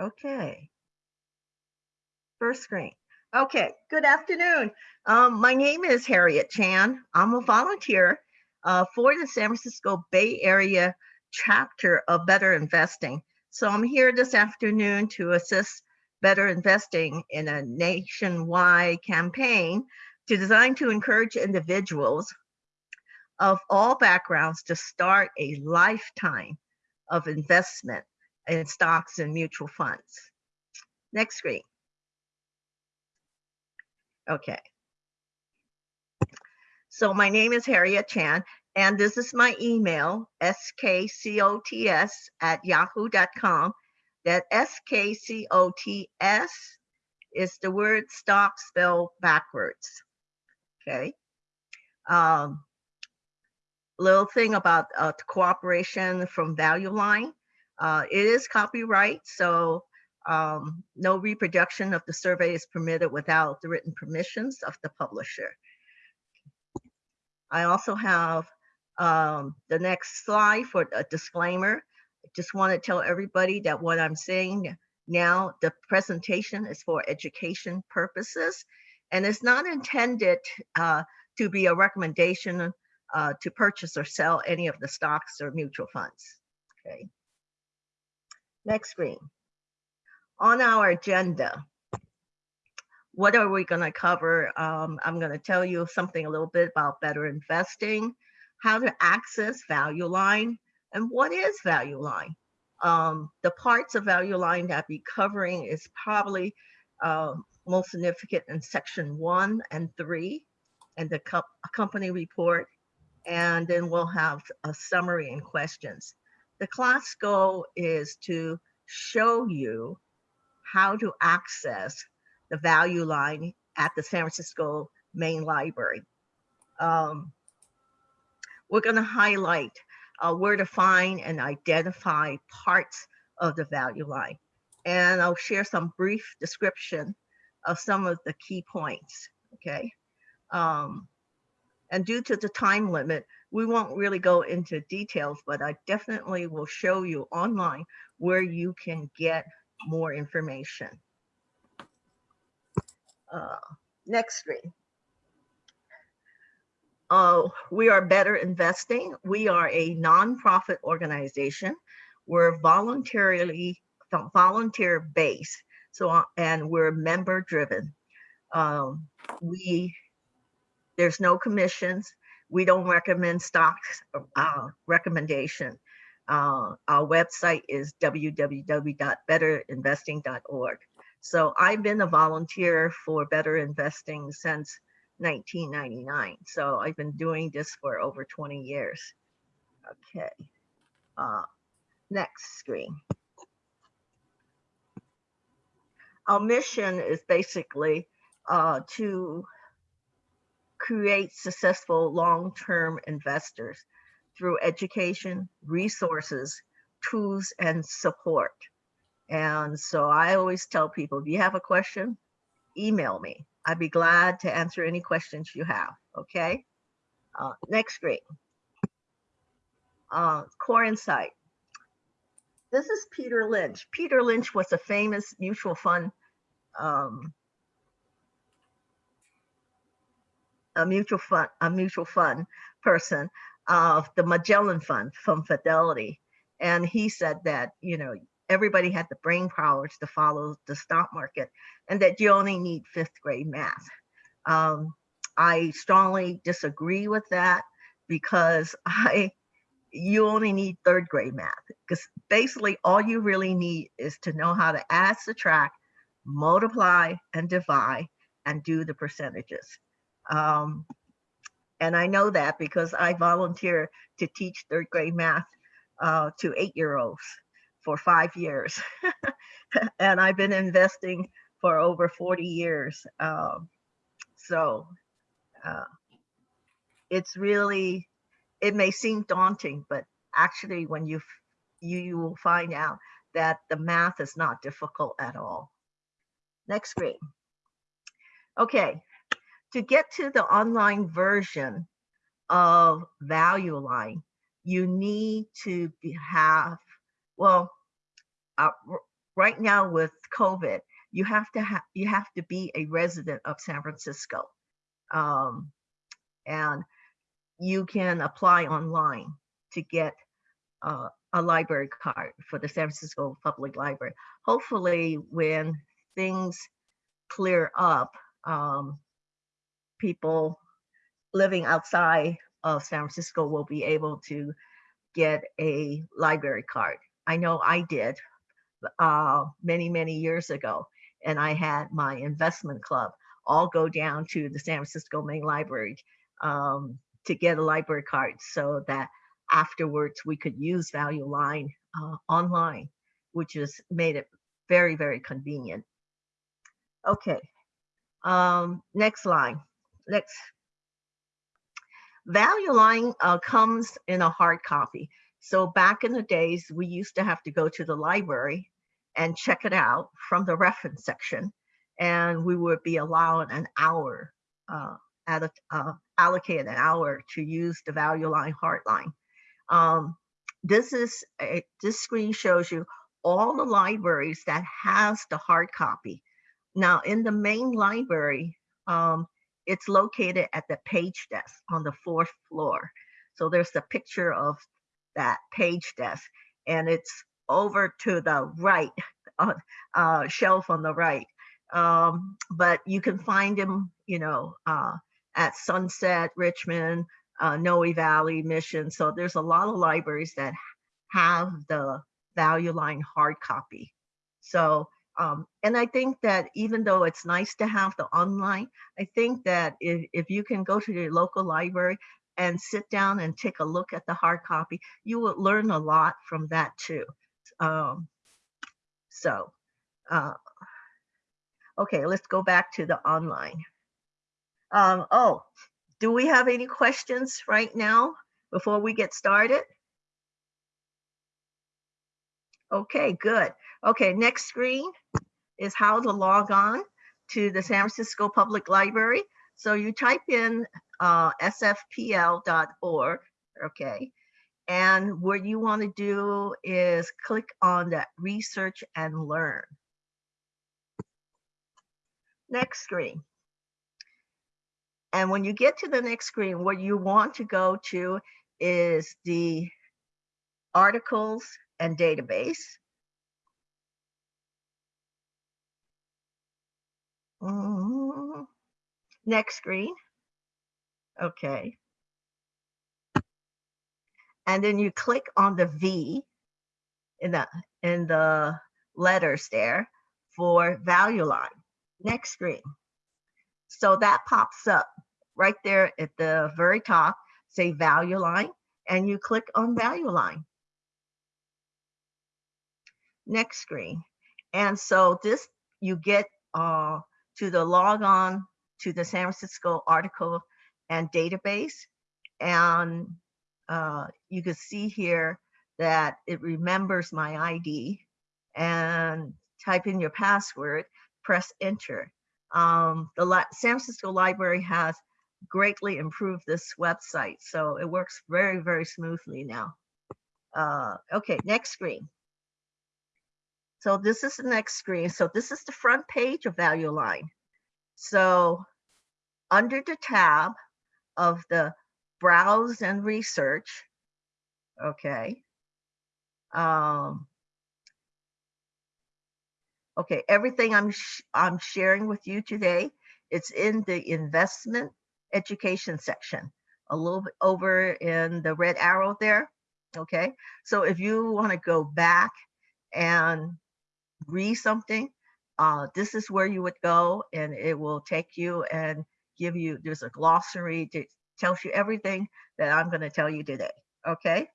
Okay. First screen. Okay, good afternoon. Um, my name is Harriet Chan. I'm a volunteer uh, for the San Francisco Bay Area chapter of Better Investing. So I'm here this afternoon to assist Better Investing in a nationwide campaign to design to encourage individuals of all backgrounds to start a lifetime of investment in stocks and mutual funds. Next screen. Okay. So my name is Harriet Chan, and this is my email, skcots at yahoo.com. That skcots is the word stock spelled backwards. Okay. Um, little thing about uh, cooperation from Value Line. Uh, it is copyright, so um, no reproduction of the survey is permitted without the written permissions of the publisher. I also have um, the next slide for a disclaimer. I just want to tell everybody that what I'm saying now, the presentation is for education purposes, and it's not intended uh, to be a recommendation uh, to purchase or sell any of the stocks or mutual funds. Okay. Next screen. On our agenda, what are we going to cover? Um, I'm going to tell you something a little bit about better investing, how to access Value Line, and what is Value Line. Um, the parts of Value Line that I'll be covering is probably uh, most significant in section one and three, and the co company report, and then we'll have a summary and questions. The class goal is to show you how to access the value line at the San Francisco Main Library. Um, we're going to highlight uh, where to find and identify parts of the value line. And I'll share some brief description of some of the key points, okay? Um, and due to the time limit, we won't really go into details, but I definitely will show you online where you can get more information. Uh, next screen. Uh, we are Better Investing. We are a nonprofit organization. We're voluntarily volunteer based. So, uh, and we're member driven. Um, we, there's no commissions we don't recommend stocks uh, recommendation. Uh, our website is www.betterinvesting.org. So I've been a volunteer for Better Investing since 1999. So I've been doing this for over 20 years. Okay. Uh, next screen. Our mission is basically uh, to create successful long-term investors through education, resources, tools, and support. And so I always tell people, if you have a question, email me. I'd be glad to answer any questions you have, okay? Uh, next screen. Uh, core insight. This is Peter Lynch. Peter Lynch was a famous mutual fund um, a mutual fund, a mutual fund person of the Magellan Fund from Fidelity. And he said that, you know, everybody had the brain powers to follow the stock market and that you only need fifth grade math. Um, I strongly disagree with that because I, you only need third grade math because basically all you really need is to know how to add, subtract, multiply, and divide and do the percentages. Um, and I know that because I volunteer to teach third grade math uh, to eight year olds for five years. and I've been investing for over 40 years. Um, so uh, it's really, it may seem daunting, but actually when you, you, you will find out that the math is not difficult at all. Next screen. Okay, to get to the online version of value line, you need to have, well, uh, right now with COVID, you have to have you have to be a resident of San Francisco, um, and you can apply online to get uh, a library card for the San Francisco Public Library. Hopefully, when things clear up, um, people living outside of San Francisco will be able to get a library card. I know I did uh, many, many years ago, and I had my investment club all go down to the San Francisco Main Library um, to get a library card so that afterwards we could use Value Line uh, online, which has made it very, very convenient. Okay, um, next line. Next. Value Line uh, comes in a hard copy. So back in the days, we used to have to go to the library and check it out from the reference section. And we would be allowed an hour, uh, at a, uh, allocate an hour to use the value line hard line. Um, this is a, this screen shows you all the libraries that has the hard copy. Now in the main library, um, it's located at the page desk on the fourth floor. So there's a picture of that page desk and it's over to the right uh, uh, shelf on the right. Um, but you can find them, you know, uh, at Sunset, Richmond, uh, Noe Valley, Mission. So there's a lot of libraries that have the value line hard copy. So, um, and I think that even though it's nice to have the online, I think that if, if you can go to your local library and sit down and take a look at the hard copy, you will learn a lot from that too. Um, so, uh, okay, let's go back to the online. Um, oh, do we have any questions right now before we get started? Okay, good. Okay, next screen is how to log on to the San Francisco Public Library. So you type in uh, sfpl.org, okay, and what you want to do is click on that research and learn. Next screen. And when you get to the next screen, what you want to go to is the articles and database. Mm-hmm. Next screen. Okay. And then you click on the V in the in the letters there for value line. Next screen. So that pops up right there at the very top, say value line, and you click on value line. Next screen. And so this, you get uh, to the log on to the San Francisco article and database. And uh, you can see here that it remembers my ID and type in your password, press enter. Um, the San Francisco Library has greatly improved this website, so it works very, very smoothly now. Uh, okay, next screen. So this is the next screen. So this is the front page of Value Line. So under the tab of the Browse and Research, okay, um, Okay, everything I'm sh I'm sharing with you today, it's in the investment education section, a little bit over in the red arrow there. Okay, so if you want to go back and read something, uh, this is where you would go, and it will take you and give you. There's a glossary that tells you everything that I'm going to tell you today. Okay.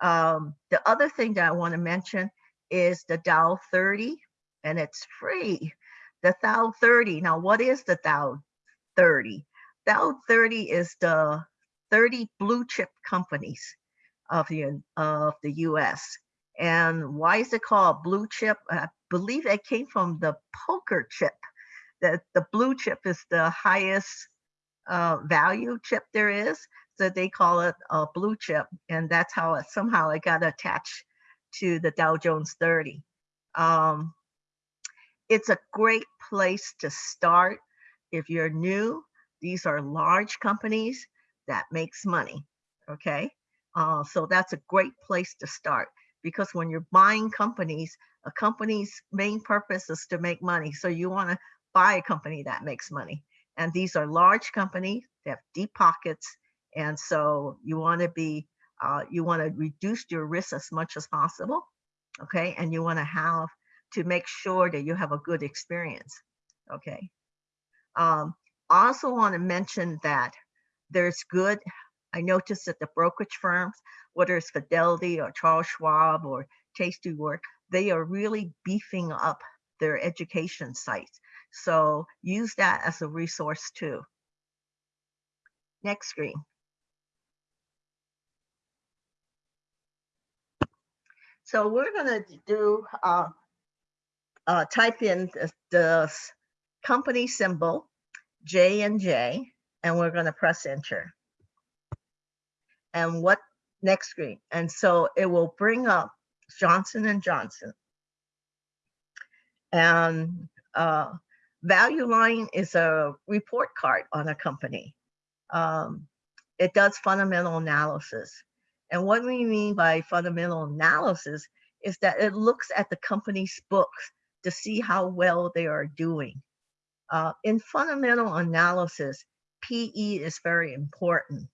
Um, the other thing that I want to mention is the Dow 30 and it's free. The Dow 30. Now, what is the Dow 30? Dow 30 is the 30 blue chip companies of the of the US. And why is it called blue chip? I believe it came from the poker chip. That the blue chip is the highest uh, value chip there is. So they call it a blue chip. And that's how it somehow it got attached to the Dow Jones 30. Um, it's a great place to start if you're new. These are large companies that makes money. Okay. Uh, so that's a great place to start because when you're buying companies, a company's main purpose is to make money. So you want to buy a company that makes money. And these are large companies, they have deep pockets. And so you want to be, uh, you want to reduce your risk as much as possible. Okay. And you want to have to make sure that you have a good experience. Okay. Um, I also want to mention that there's good, I noticed that the brokerage firms, whether it's Fidelity or Charles Schwab or Tastywork, they are really beefing up their education sites. So use that as a resource too. Next screen. So we're going to do uh, uh, type in the, the company symbol J and J, and we're going to press enter. And what next screen? And so it will bring up Johnson and Johnson. And uh, value line is a report card on a company. Um, it does fundamental analysis. And what we mean by fundamental analysis is that it looks at the company's books to see how well they are doing. Uh, in fundamental analysis, PE is very important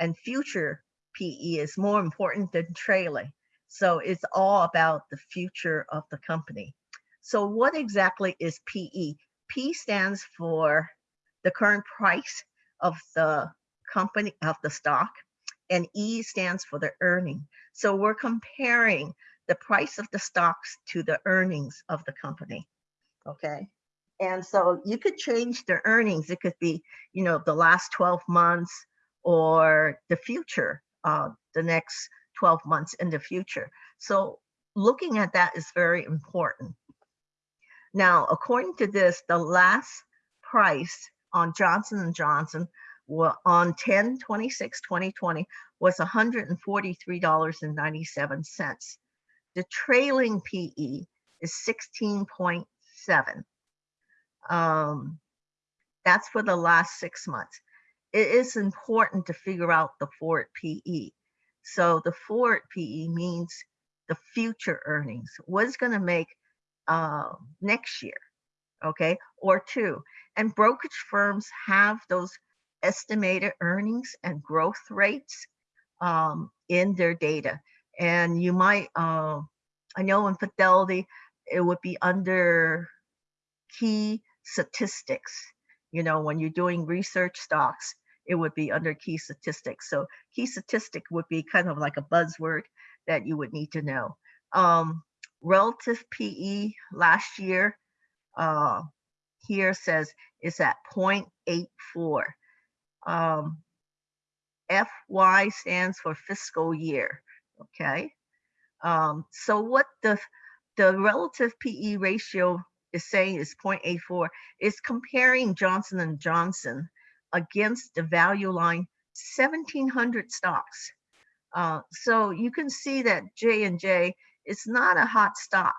and future PE is more important than trailing. So it's all about the future of the company. So what exactly is PE? P stands for the current price of the company of the stock and E stands for the earning. So we're comparing the price of the stocks to the earnings of the company. Okay. And so you could change the earnings. It could be, you know, the last 12 months or the future, uh, the next 12 months in the future. So looking at that is very important. Now, according to this, the last price on Johnson & Johnson on 10 26 2020 was $143.97 the trailing PE is 16.7. Um, that's for the last six months. It is important to figure out the forward PE. So the forward PE means the future earnings. What is going to make uh, next year, okay, or two. And brokerage firms have those estimated earnings and growth rates um, in their data and you might uh, i know in fidelity it would be under key statistics you know when you're doing research stocks it would be under key statistics. So key statistic would be kind of like a buzzword that you would need to know. Um, relative pe last year uh, here says is at 0.84 um, fy stands for fiscal year okay? Um, so what the, the relative PE ratio is saying is 0.84 is comparing Johnson & Johnson against the value line 1700 stocks. Uh, so you can see that J&J is not a hot stock.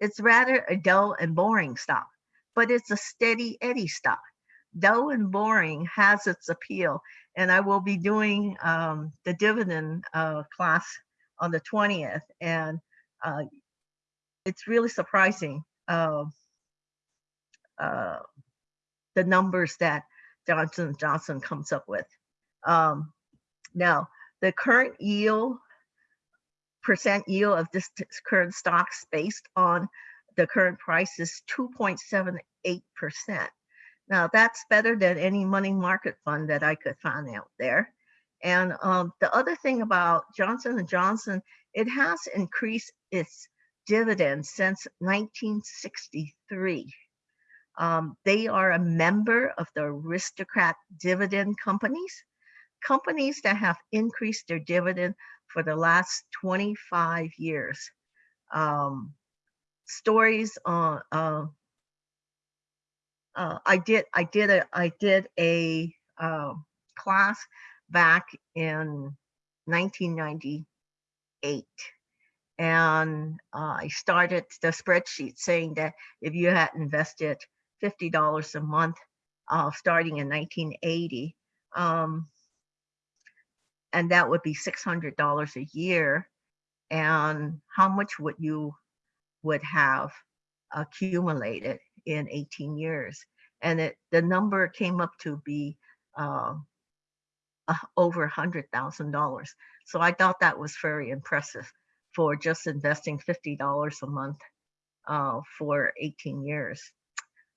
It's rather a dull and boring stock, but it's a steady Eddie stock. Dull and boring has its appeal and I will be doing um, the dividend uh, class on the 20th. And uh, it's really surprising uh, uh, the numbers that Johnson Johnson comes up with. Um, now, the current yield, percent yield of this current stocks based on the current price is 2.78%. Now that's better than any money market fund that I could find out there. And um, the other thing about Johnson & Johnson, it has increased its dividend since 1963. Um, they are a member of the aristocrat dividend companies, companies that have increased their dividend for the last 25 years. Um, stories on uh, uh, I did I did a I did a uh, class back in 1998 And uh, I started the spreadsheet saying that if you had invested $50 a month uh, starting in 1980, um, and that would be $600 a year. And how much would you would have accumulated in 18 years? And it, the number came up to be uh, uh, over $100,000. So I thought that was very impressive for just investing $50 a month uh, for 18 years.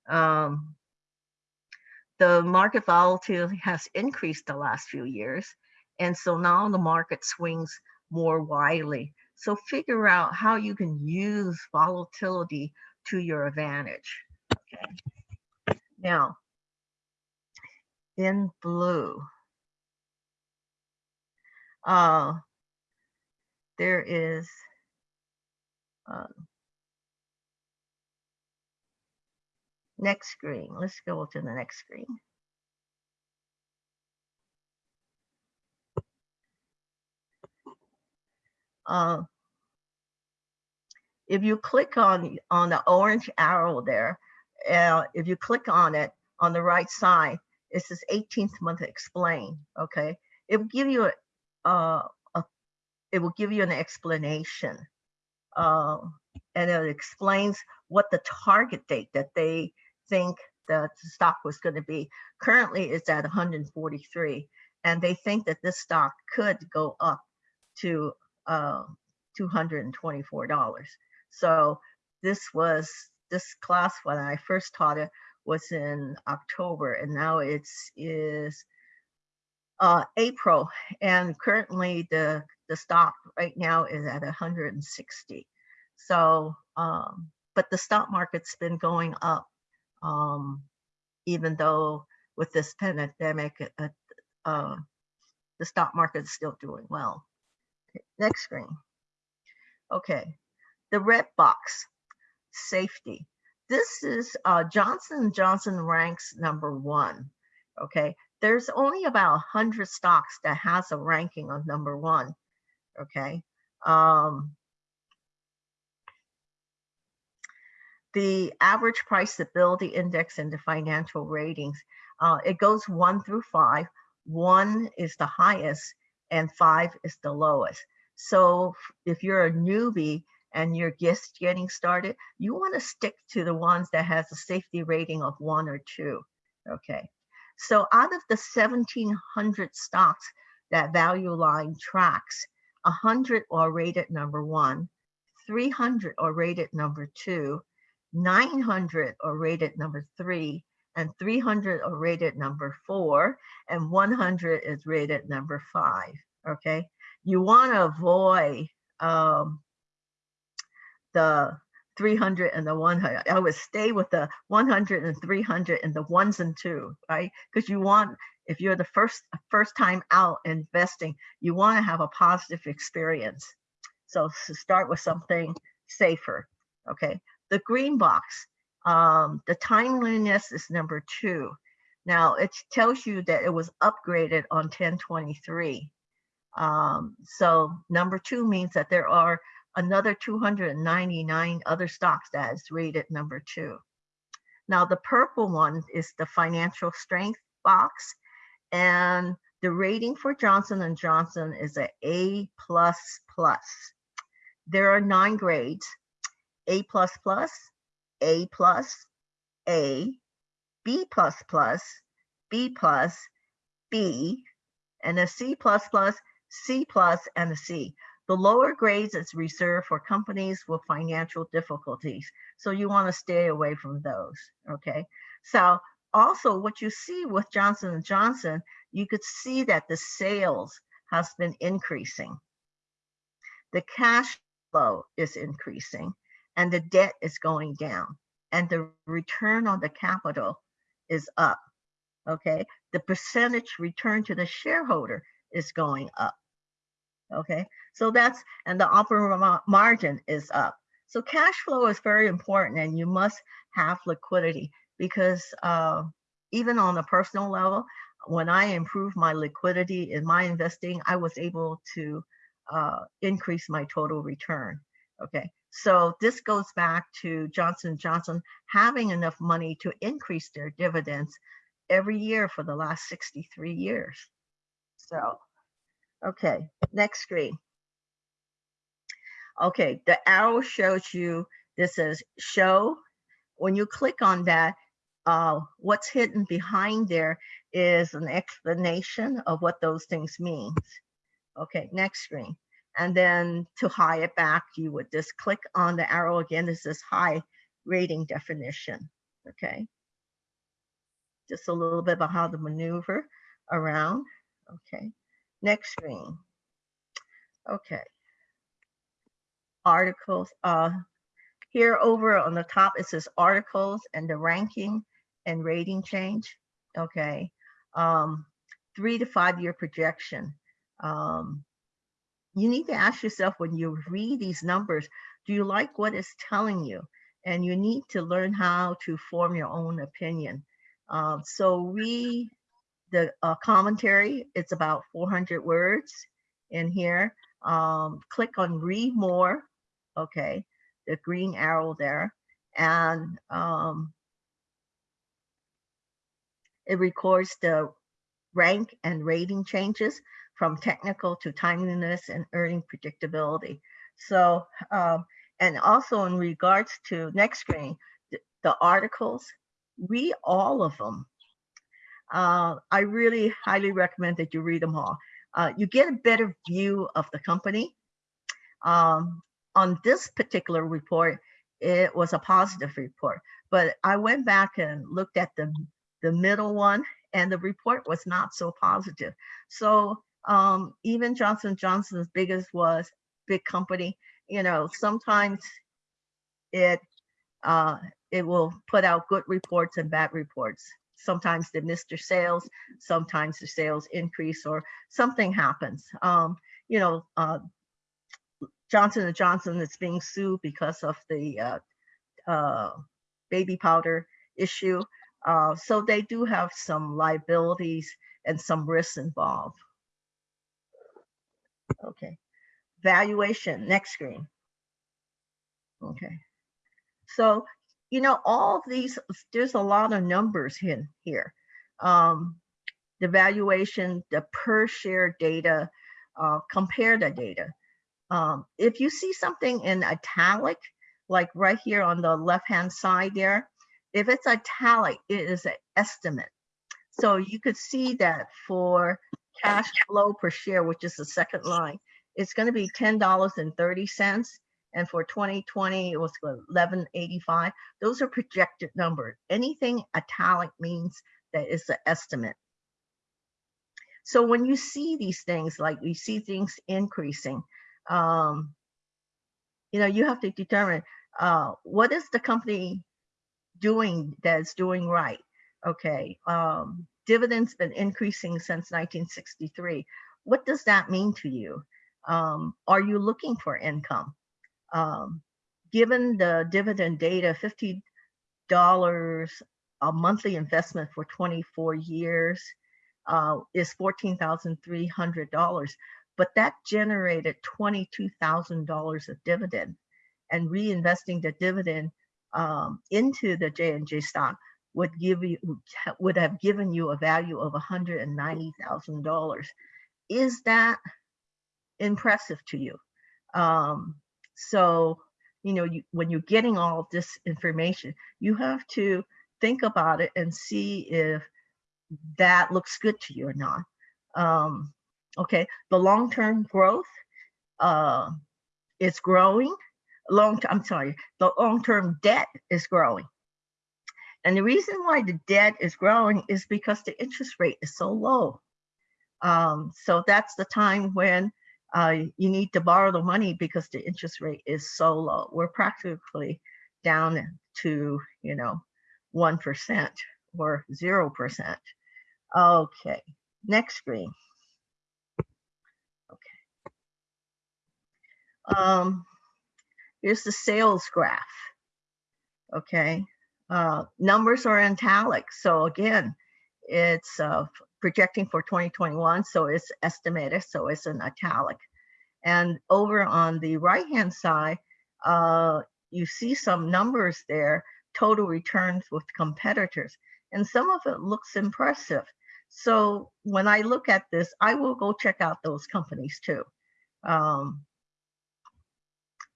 Um, the market volatility has increased the last few years. And so now the market swings more widely. So figure out how you can use volatility to your advantage. Okay. Now, in blue, uh, there is uh, next screen. Let's go to the next screen. Uh, if you click on on the orange arrow there, uh, if you click on it on the right side, it says 18th month explain. Okay, it will give you a, uh, a it will give you an explanation, uh, and it explains what the target date that they think that the stock was going to be. Currently, it's at 143, and they think that this stock could go up to uh, $224. So this was this class when I first taught it was in October, and now it's is uh, April, and currently the the stock right now is at 160. So, um, but the stock market's been going up, um, even though with this pandemic, uh, uh, the stock market is still doing well. Next screen. Okay, the red box, safety. This is uh, Johnson Johnson ranks number one. Okay, there's only about 100 stocks that has a ranking of number one. Okay, um, the average price stability index and the financial ratings, uh, it goes one through five. One is the highest and five is the lowest. So if you're a newbie and you're just getting started, you want to stick to the ones that has a safety rating of one or two. Okay. So out of the 1700 stocks that Value Line tracks, 100 are rated number one, 300 are rated number two, 900 are rated number three, and 300 are rated number four, and 100 is rated number five. Okay you want to avoid um, the 300 and the 100. I would stay with the 100 and 300 and the ones and two, right? Because you want, if you're the first first time out investing, you want to have a positive experience. So start with something safer, okay? The green box, um, the timeliness is number two. Now it tells you that it was upgraded on 1023. Um, so number two means that there are another 299 other stocks that is rated number two. Now the purple one is the financial strength box and the rating for Johnson & Johnson is a A++. There are nine grades, A++, A+, A, B++, B+, B, and a C++, C plus, and a C. The lower grades is reserved for companies with financial difficulties. So you want to stay away from those, okay? So also what you see with Johnson & Johnson, you could see that the sales has been increasing. The cash flow is increasing and the debt is going down and the return on the capital is up, okay? The percentage return to the shareholder is going up okay? So that's, and the operating margin is up. So cash flow is very important and you must have liquidity because uh, even on a personal level, when I improved my liquidity in my investing, I was able to uh, increase my total return. Okay, so this goes back to Johnson Johnson having enough money to increase their dividends every year for the last 63 years. So, okay, next screen. Okay, the arrow shows you, this says show. When you click on that, uh, what's hidden behind there is an explanation of what those things means. Okay, next screen. And then to high it back, you would just click on the arrow again. This is high rating definition. Okay. Just a little bit about how to maneuver around. Okay. Next screen. Okay. Articles. Uh, here over on the top, it says articles and the ranking and rating change. Okay. Um, three to five year projection. Um, you need to ask yourself when you read these numbers, do you like what it's telling you? And you need to learn how to form your own opinion. Um, so read the uh, commentary, it's about 400 words in here. Um, click on read more, okay, the green arrow there. And um, it records the rank and rating changes from technical to timeliness and earning predictability. So, um, and also in regards to next screen, the, articles, read all of them. Uh, I really highly recommend that you read them all. Uh, you get a better view of the company. Um, on this particular report, it was a positive report, but I went back and looked at the, the middle one and the report was not so positive. So um, even Johnson Johnson's biggest was big company, you know, sometimes it uh, it will put out good reports and bad reports. Sometimes they miss their sales, sometimes the sales increase or something happens. Um, you know, uh, Johnson & Johnson is being sued because of the uh, uh, baby powder issue. Uh, so they do have some liabilities and some risks involved. Okay. Valuation, next screen. Okay. So, you know, all these, there's a lot of numbers in here. Um, the valuation, the per share data, uh, compare the data. Um, if you see something in italic, like right here on the left-hand side there, if it's italic, it is an estimate. So you could see that for cash flow per share, which is the second line, it's going to be $10.30. And for 2020, it was 1185. Those are projected numbers. Anything italic means that it's an estimate. So when you see these things, like we see things increasing, um, you know, you have to determine uh, what is the company doing that's doing right. Okay, um, dividends been increasing since 1963. What does that mean to you? Um, are you looking for income? Um, given the dividend data, $50 a monthly investment for 24 years uh, is $14,300, but that generated $22,000 of dividend and reinvesting the dividend um, into the J&J stock would give you would have given you a value of $190,000. Is that impressive to you? Um, so, you know, you, when you're getting all this information, you have to think about it and see if that looks good to you or not. Um, okay, the long-term growth uh, is growing. Long, I'm sorry, the long-term debt is growing. And the reason why the debt is growing is because the interest rate is so low. Um, so that's the time when uh, you need to borrow the money because the interest rate is so low. We're practically down to, you know, 1% or 0%. Okay, next screen. Okay. Um, here's the sales graph. Okay, uh, numbers are in italics. So again, it's uh, projecting for 2021, so it's estimated, so it's in italic. And over on the right-hand side, uh, you see some numbers there, total returns with competitors, and some of it looks impressive. So when I look at this, I will go check out those companies too. Um,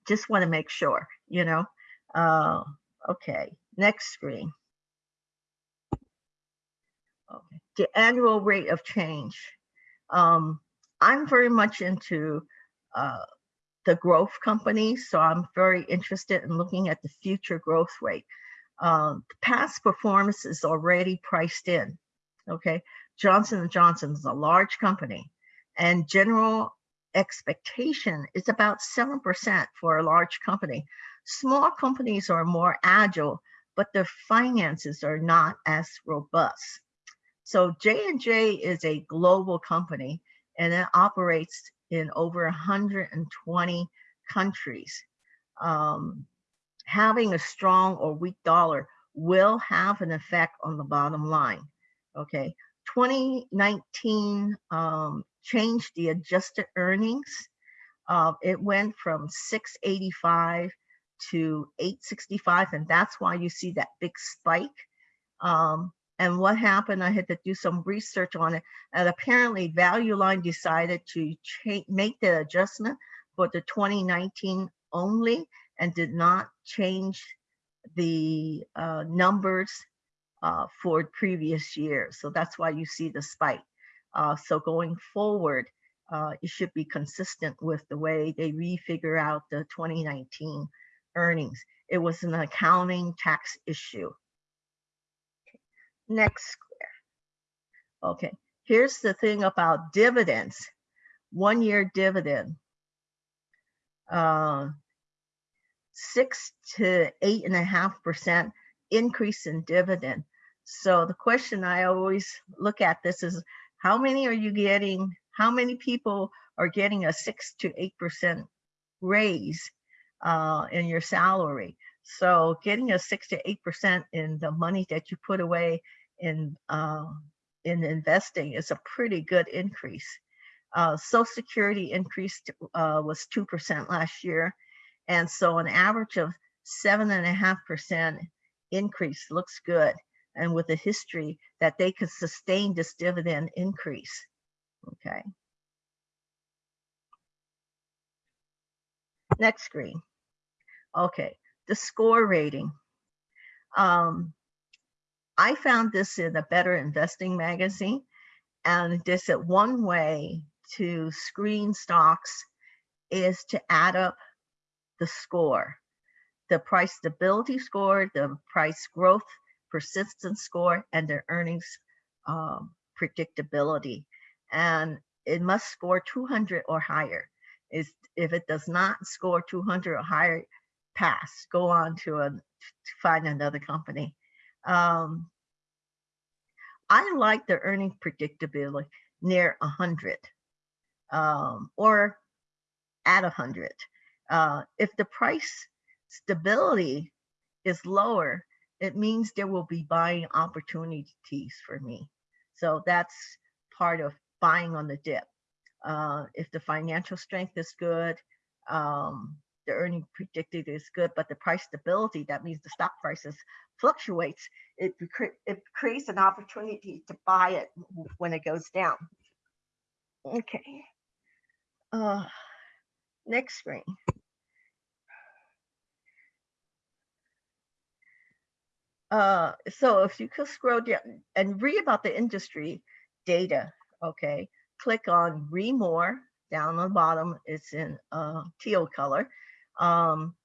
just want to make sure, you know. Uh, okay, next screen. Okay, the annual rate of change. Um, I'm very much into uh, the growth companies, so I'm very interested in looking at the future growth rate. Um, past performance is already priced in. Okay, Johnson & Johnson is a large company, and general expectation is about 7% for a large company. Small companies are more agile, but their finances are not as robust. So J&J is a global company and it operates in over 120 countries. Um, having a strong or weak dollar will have an effect on the bottom line. Okay, 2019 um, changed the adjusted earnings. Uh, it went from 685 to 865, and that's why you see that big spike. Um, and what happened, I had to do some research on it. And apparently Value Line decided to make the adjustment for the 2019 only and did not change the uh, numbers uh, for previous years. So that's why you see the spike. Uh, so going forward, uh, it should be consistent with the way they refigure out the 2019 earnings. It was an accounting tax issue. Next square. Okay, here's the thing about dividends. One year dividend. Uh, six to eight and a half percent increase in dividend. So the question I always look at this is how many are you getting? How many people are getting a six to eight percent raise uh, in your salary? So getting a six to eight percent in the money that you put away in uh, in investing is a pretty good increase. Uh, Social Security increased uh, was two percent last year, and so an average of seven and a half percent increase looks good, and with a history that they could sustain this dividend increase. Okay. Next screen. Okay, the score rating. Um, I found this in a Better Investing magazine, and they said one way to screen stocks is to add up the score, the price stability score, the price growth persistence score, and the earnings um, predictability. And it must score 200 or higher. Is if it does not score 200 or higher, pass, go on to, a, to find another company. Um, I like the earning predictability near 100 um, or at 100. Uh, if the price stability is lower, it means there will be buying opportunities for me. So that's part of buying on the dip. Uh, if the financial strength is good, um, the earning predicted is good, but the price stability, that means the stock prices fluctuates, it, it creates an opportunity to buy it when it goes down. Okay. Uh, next screen. Uh, so if you could scroll down and read about the industry data, okay, click on read more down on the bottom. It's in uh, teal color. Um,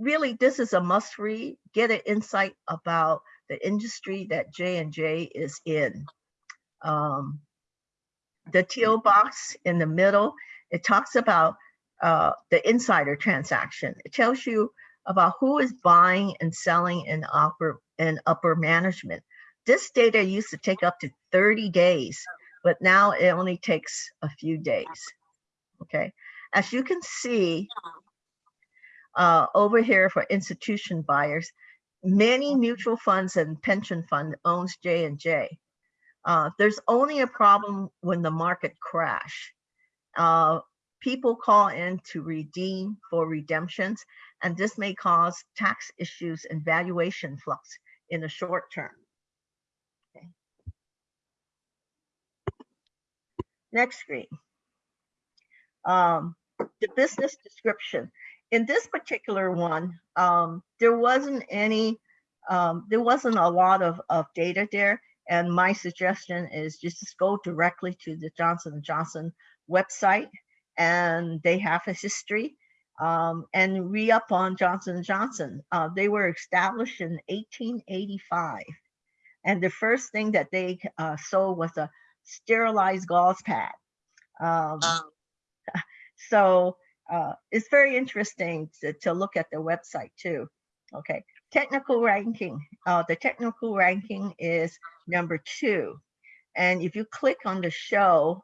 really, this is a must read. Get an insight about the industry that J&J is in. Um, the teal box in the middle, it talks about uh, the insider transaction. It tells you about who is buying and selling in upper and upper management. This data used to take up to 30 days, but now it only takes a few days. Okay, as you can see, uh, over here for institution buyers, many mutual funds and pension fund owns J&J. Uh, there's only a problem when the market crash. Uh, people call in to redeem for redemptions, and this may cause tax issues and valuation flux in the short term. Okay. Next screen. Um, the business description. In this particular one, um, there wasn't any, um, there wasn't a lot of, of data there. And my suggestion is just go directly to the Johnson & Johnson website and they have a history um, and re-up on Johnson & Johnson. Uh, they were established in 1885. And the first thing that they uh, sold was a sterilized gauze pad. Um, so uh, it's very interesting to, to look at the website too. Okay, technical ranking. Uh, the technical ranking is number two. And if you click on the show,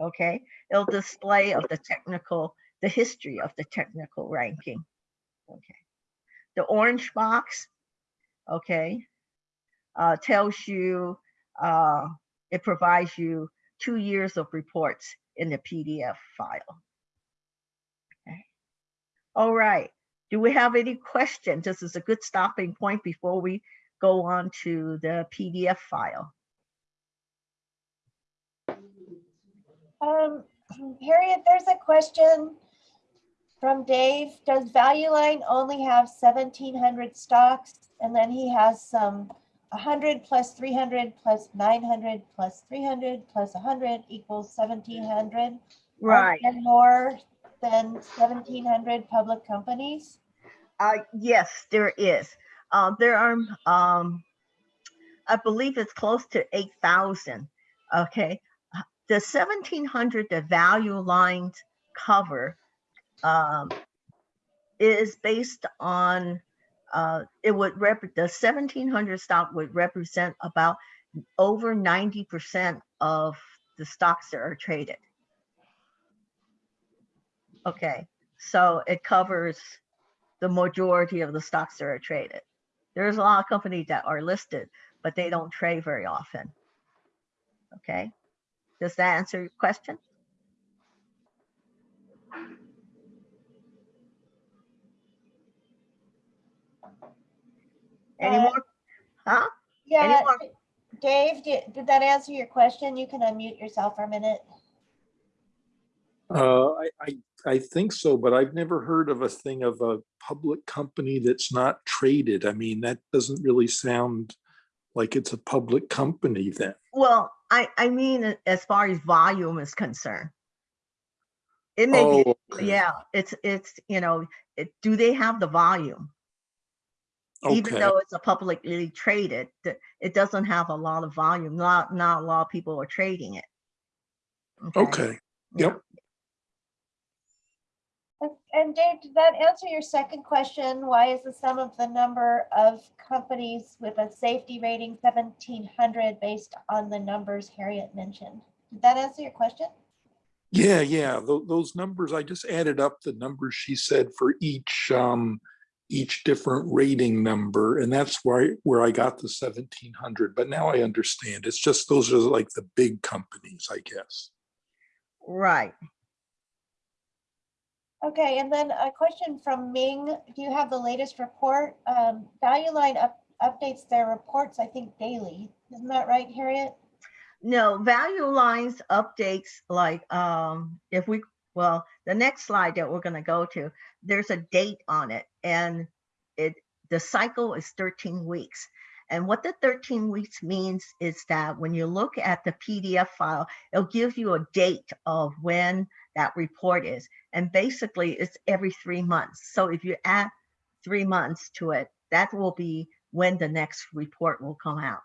okay, it'll display of the technical, the history of the technical ranking. Okay, the orange box, okay, uh, tells you, uh, it provides you two years of reports in the PDF file. All right. Do we have any questions? This is a good stopping point before we go on to the PDF file. Um, Harriet, there's a question from Dave. Does Value Line only have seventeen hundred stocks? And then he has some hundred plus three hundred plus nine hundred plus three hundred plus hundred equals seventeen hundred. Right. And more than seventeen hundred public companies? Uh, yes, there is. Uh, there are, um, I believe it's close to 8,000. Okay. The 1700, the value lines cover, um, is based on, uh, it would rep, the 1700 stock would represent about over 90% of the stocks that are traded. Okay. So it covers the majority of the stocks that are traded. There's a lot of companies that are listed, but they don't trade very often. Okay, does that answer your question? Any Uh, more? Huh? Yeah, more? Dave, did, did that answer your question? You can unmute yourself for a minute. Uh, I, I, I think so, but I've never heard of a thing of a public company that's not traded. I mean, that doesn't really sound like it's a public company then. Well, I, I mean, as far as volume is concerned. It may be, Oh, okay. yeah, it's, it's, you know, it, do they have the volume? Okay. even though it's a publicly traded, it doesn't have a lot of volume. Not not a lot of people are trading it. okay, Yeah. yep. And- And Dave, did that answer your second question? Why is the sum of the number of companies with a safety rating seventeen hundred based on the numbers Harriet mentioned? Did that answer your question? Yeah, yeah, tho- those numbers, I just added up the numbers she said for each, um, each different rating number, and that's why, where I got the seventeen hundred, but now I understand. It's just, those are like the big companies, I guess. Right. Okay, and then a question from Ming. Do you have the latest report? Um, Value Line up, updates their reports, I think daily. Isn't that right, Harriet? No, value lines updates like um if we well, the next slide that we're gonna go to, there's a date on it and it the cycle is 13 weeks. And what the 13 weeks means is that when you look at the PDF file, it'll give you a date of when that report is. And basically it's every three months. So if you add three months to it, that will be when the next report will come out.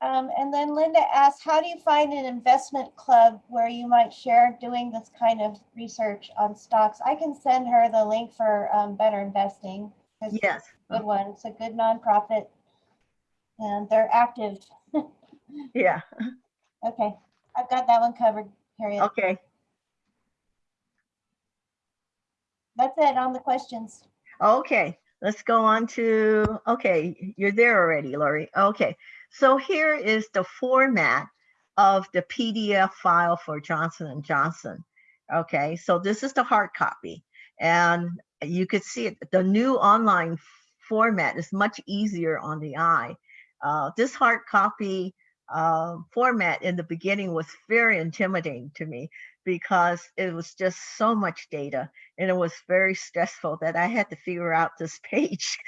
Um, and then Linda asked, how do you find an investment club where you might share doing this kind of research on stocks? I can send her the link for um, Better Investing. Yes. Good one. It's a good nonprofit. And they're active. Yeah. Okay, I've got that one covered, Harriet. Okay. That's it on the questions. Okay, let's go on to, okay, you're there already, Lori. Okay, so here is the format of the PDF file for Johnson and Johnson. Okay, so this is the hard copy. And you could see it, the new online format is much easier on the eye. Uh, this hard copy uh, format in the beginning was very intimidating to me because it was just so much data and it was very stressful that I had to figure out this page.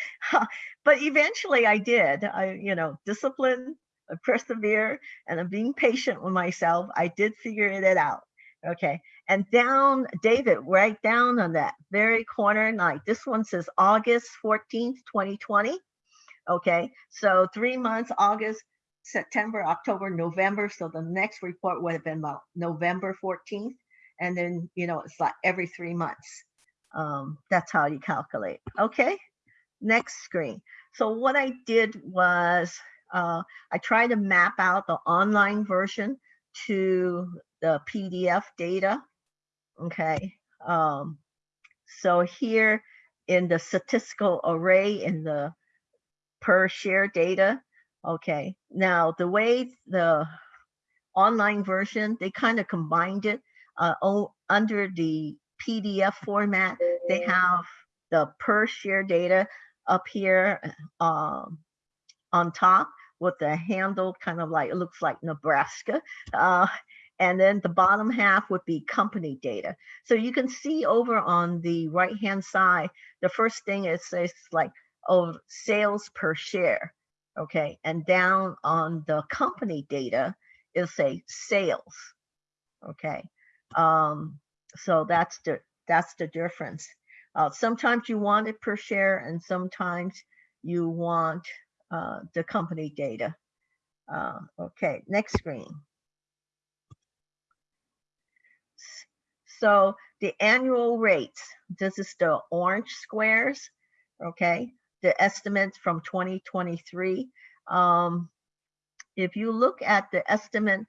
but eventually I did. I, you know, discipline, I persevere, and I'm being patient with myself. I did figure it out. Okay. And down, David, right down on that very corner, like this one says August 14th, 2020. Okay. So three months, August, September, October, November. So the next report would have been about November 14th. And then, you know, it's like every three months. Um, that's how you calculate. Okay. Next screen. So what I did was uh, I tried to map out the online version to the PDF data. Okay. Um, so here in the statistical array in the per share data, Okay, now the way the online version, they kind of combined it uh, o- under the PDF format. They have the per share data up here um, on top with the handle kind of like, it looks like Nebraska. Uh, and then the bottom half would be company data. So you can see over on the right hand side, the first thing it says like, oh, sales per share okay and down on the company data it'll say sales okay? Um so that's the that's the difference. Uh, sometimes you want it per share and sometimes you want uh, the company data. Uh, okay next screen. So the annual rates this is the orange squares okay the estimates from 2023. Um, if you look at the estimate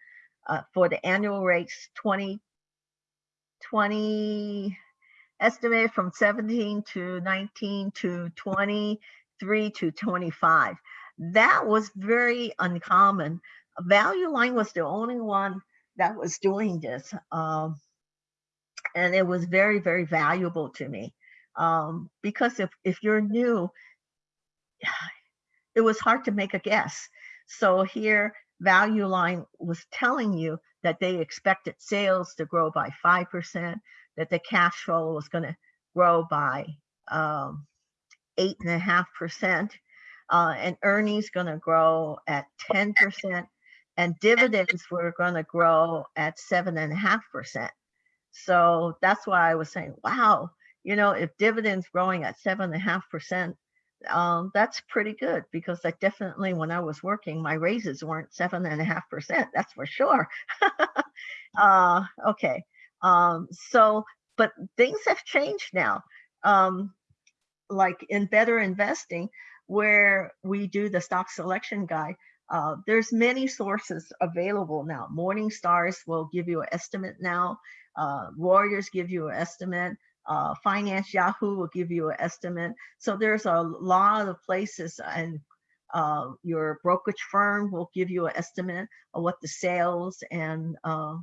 uh, for the annual rates 2020 estimate from 17 to 19 to 23 to 25, that was very uncommon. Value Line was the only one that was doing this. Um, and it was very, very valuable to me. Um, because if, if you're new, it was hard to make a guess. So here, Value Line was telling you that they expected sales to grow by 5%, that the cash flow was going to grow by um, 8.5%, uh, and earnings going to grow at 10%, and dividends were going to grow at 7.5%. So that's why I was saying, wow, you know, if dividends growing at 7.5%, um, that's pretty good because I definitely, when I was working, my raises weren't seven and a half percent. That's for sure. uh, okay. Um, so, but things have changed now. Um, like in better investing, where we do the stock selection guide, uh, there's many sources available now. Morning Stars will give you an estimate now. Uh, give you an estimate uh, Finance Yahoo will give you an estimate. So there's a lot of places and uh, your brokerage firm will give you an estimate of what the sales and uh,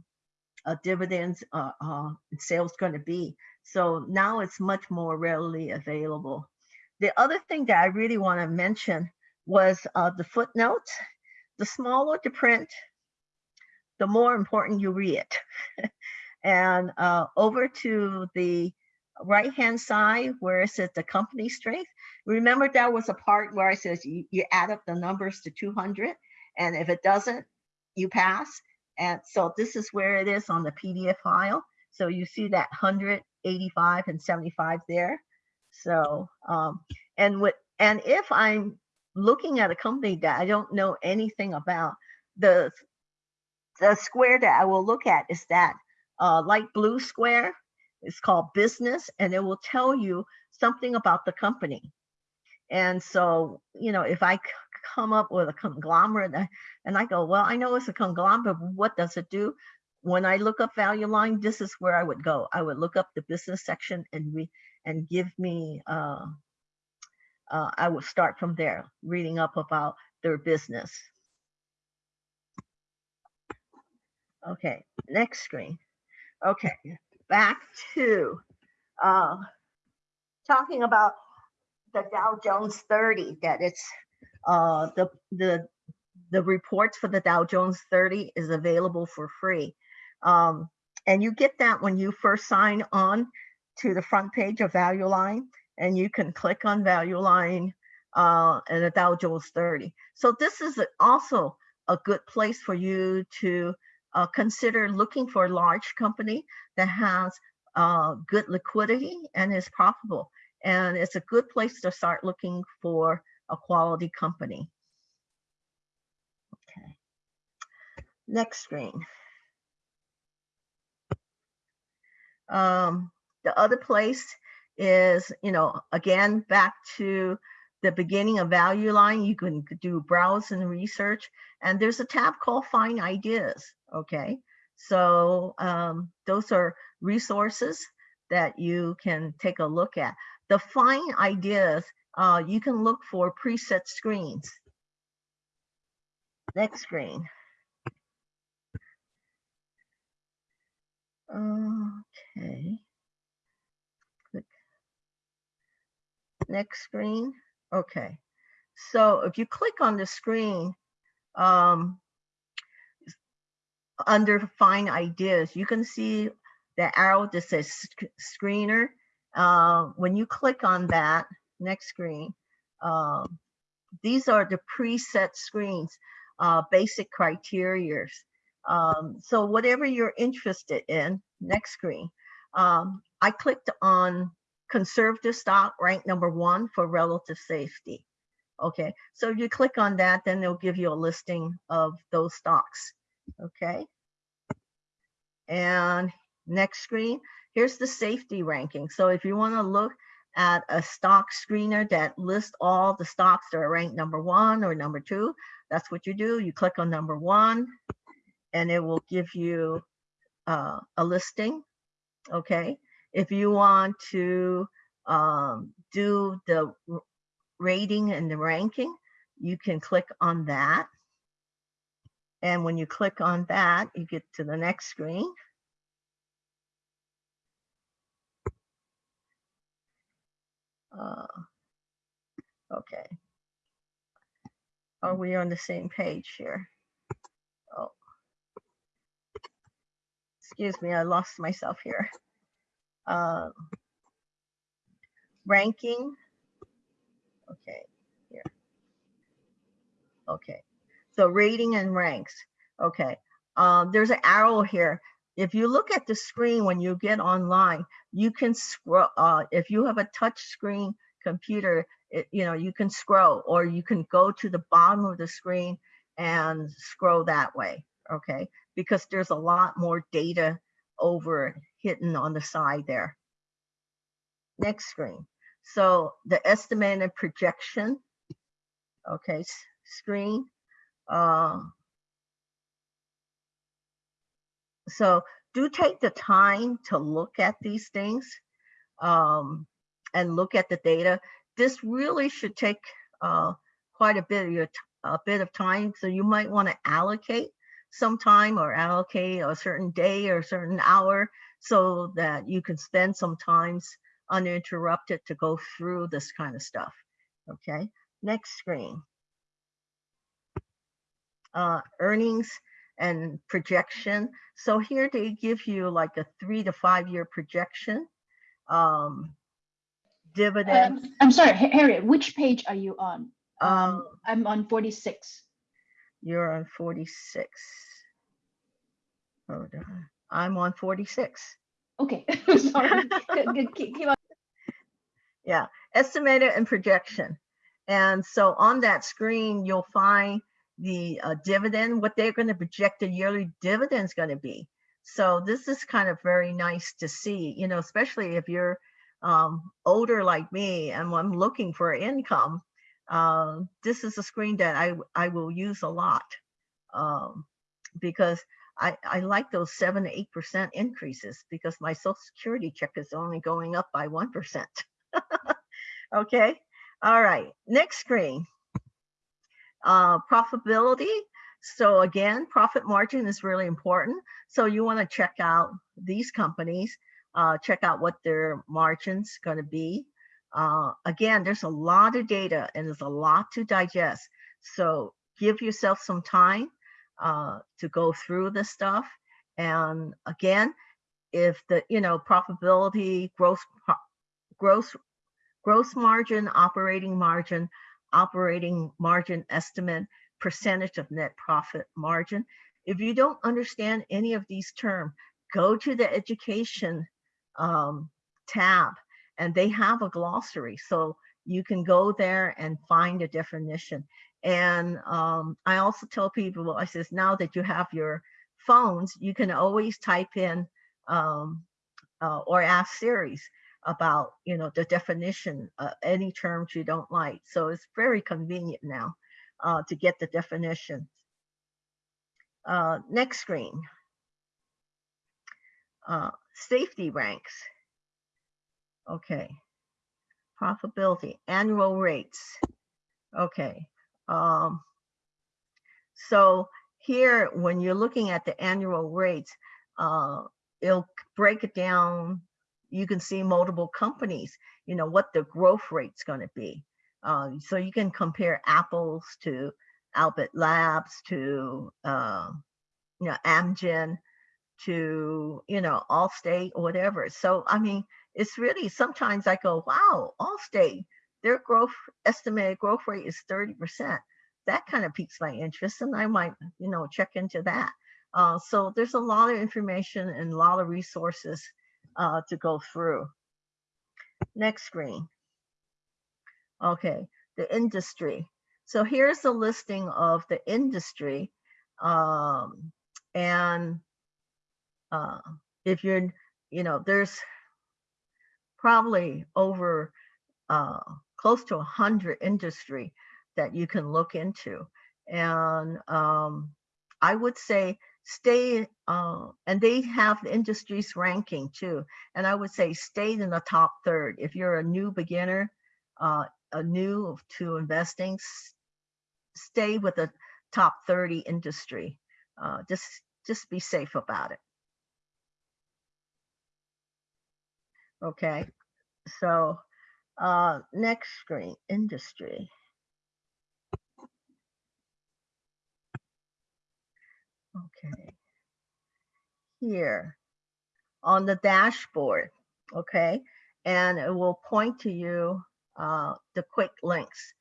uh, dividends uh, uh, sales going to be. So now it's much more readily available. The other thing that I really want to mention was uh, the footnotes. The smaller the print, the more important you read. It. and over to the right hand side where it says the company strength. Remember that was a part where I says you, you add up the numbers to 200 and if it doesn't, you pass. And so this is where it is on the PDF file. So you see that 185 and 75 there. So, um, and what, and if I'm looking at a company that I don't know anything about, the, the square that I will look at is that uh, light blue square it's called business, and it will tell you something about the company. And so, you know, if I come up with a conglomerate and I go, well, I know it's a conglomerate, what does it do? When I look up value line, this is where I would go. I would look up the business section and we and give me uh, uh, I would start from there, reading up about their business. Okay, next screen. Okay, back to uh, talking about the Dow Jones 30, that it's uh, the, the, the reports for the Dow Jones 30 is available for free. Um, and you get that when you first sign on to the front page of Value Line, and you can click on Value Line uh, and the Dow Jones 30. So this is also a good place for you to uh, consider looking for a large company that has uh, good liquidity and is profitable. And it's a good place to start looking for a quality company. Okay. Next screen. Um, the other place is, you know, again, back to the beginning of value line, you can do browse and research, and there's a tab called find ideas, okay? So um, those are resources that you can take a look at. The find ideas, uh, you can look for preset screens. Next screen. Okay. Next screen. Okay. So if you click on the screen, um, under find ideas, you can see the arrow that says screener. Uh, when you click on that, next screen, um, these are the preset screens, uh, basic criteria. Um, so whatever you're interested in, next screen. Um, I clicked on conservative stock, rank number one for relative safety. Okay, so you click on that, then they'll give you a listing of those stocks. Okay. And next screen, here's the safety ranking. So if you want to look at a stock screener that lists all the stocks that are ranked number one or number two, that's what you do. You click on number one and it will give you uh, a listing. Okay. If you want to um, do the rating and the ranking, you can click on that. And when you click on that, you get to the next screen. Uh, Okay. Are we on the same page here? Oh. Excuse me, I lost myself here. Um, Ranking. Okay, here. Okay, so rating and ranks. Okay, um, there's an arrow here. If you look at the screen when you get online, you can scroll, uh, if you have a touch screen computer, it, you know, you can scroll or you can go to the bottom of the screen and scroll that way, okay? Because there's a lot more data over hidden on the side there. Next screen. So the estimated projection, okay, screen. Uh, so do take the time to look at these things um, and look at the data. This really should take uh, quite a bit of your a bit of time. So you might want to allocate some time or allocate a certain day or a certain hour so that you can spend some times uninterrupted to go through this kind of stuff. Okay, next screen. Uh, earnings and projection. So here they give you like a three to five year projection. Um, dividend. Um, I'm sorry, Harriet, which page are you on? Um, Um, I'm on 46. You're on 46. Hold on. I'm on 46. Okay, sorry. Good, good, keep, keep on. Yeah, estimated and projection. And so on that screen, you'll find the uh, dividend, what they're going to project the yearly dividend is going to be. So this is kind of very nice to see, you know, especially if you're um, older like me and I'm looking for income. Uh, this is a screen that I, I will use a lot um, because I, I like those seven to eight percent increases because my social security check is only going up by one percent. okay, all right, next screen. Uh, profitability. So again, profit margin is really important. So you want to check out these companies, uh, check out what their margin's going to be. Uh, again, there's a lot of data and there's a lot to digest. So give yourself some time uh, to go through this stuff. And again, if the, you know, profitability, gross, gross, gross margin, operating margin, operating margin estimate, percentage of net profit margin. If you don't understand any of these terms, go to the education um, tab and they have a glossary. So you can go there and find a definition. And um, I also tell people, I says, now that you have your phones, you can always type in um, uh, or ask Siri about, you know, the definition, of any terms you don't like. So it's very convenient now uh, to get the definitions. Uh, next screen. Uh, safety ranks. Okay. Profitability, annual rates. Okay. Um, so here, when you're looking at the annual rates, uh, it'll break it down. You can see multiple companies, you know, what the growth rate's going to be. Uh, so you can compare apples to Abbott Labs to, uh, you know, Amgen to, you know, Allstate or whatever. So, I mean, it's really, sometimes I go, wow, Allstate, their growth, estimated growth rate is 30%. That kind of piques my interest and I might, you know, check into that. Uh, so there's a lot of information and a lot of resources uh, to go through. Next screen. Okay, the industry. So here's a listing of the industry. Um, and uh, if you're, you know, there's probably over uh, close to a hundred industry that you can look into. And um, I would say stay, uh, and they have the industries ranking too. And I would say stay in the top third. If you're a new beginner, uh, a new to investing, stay with the top 30 industry. Uh, just, just be safe about it. Okay, so uh, next screen, industry. Okay. Here on the dashboard, okay? And it will point to you uh, the quick links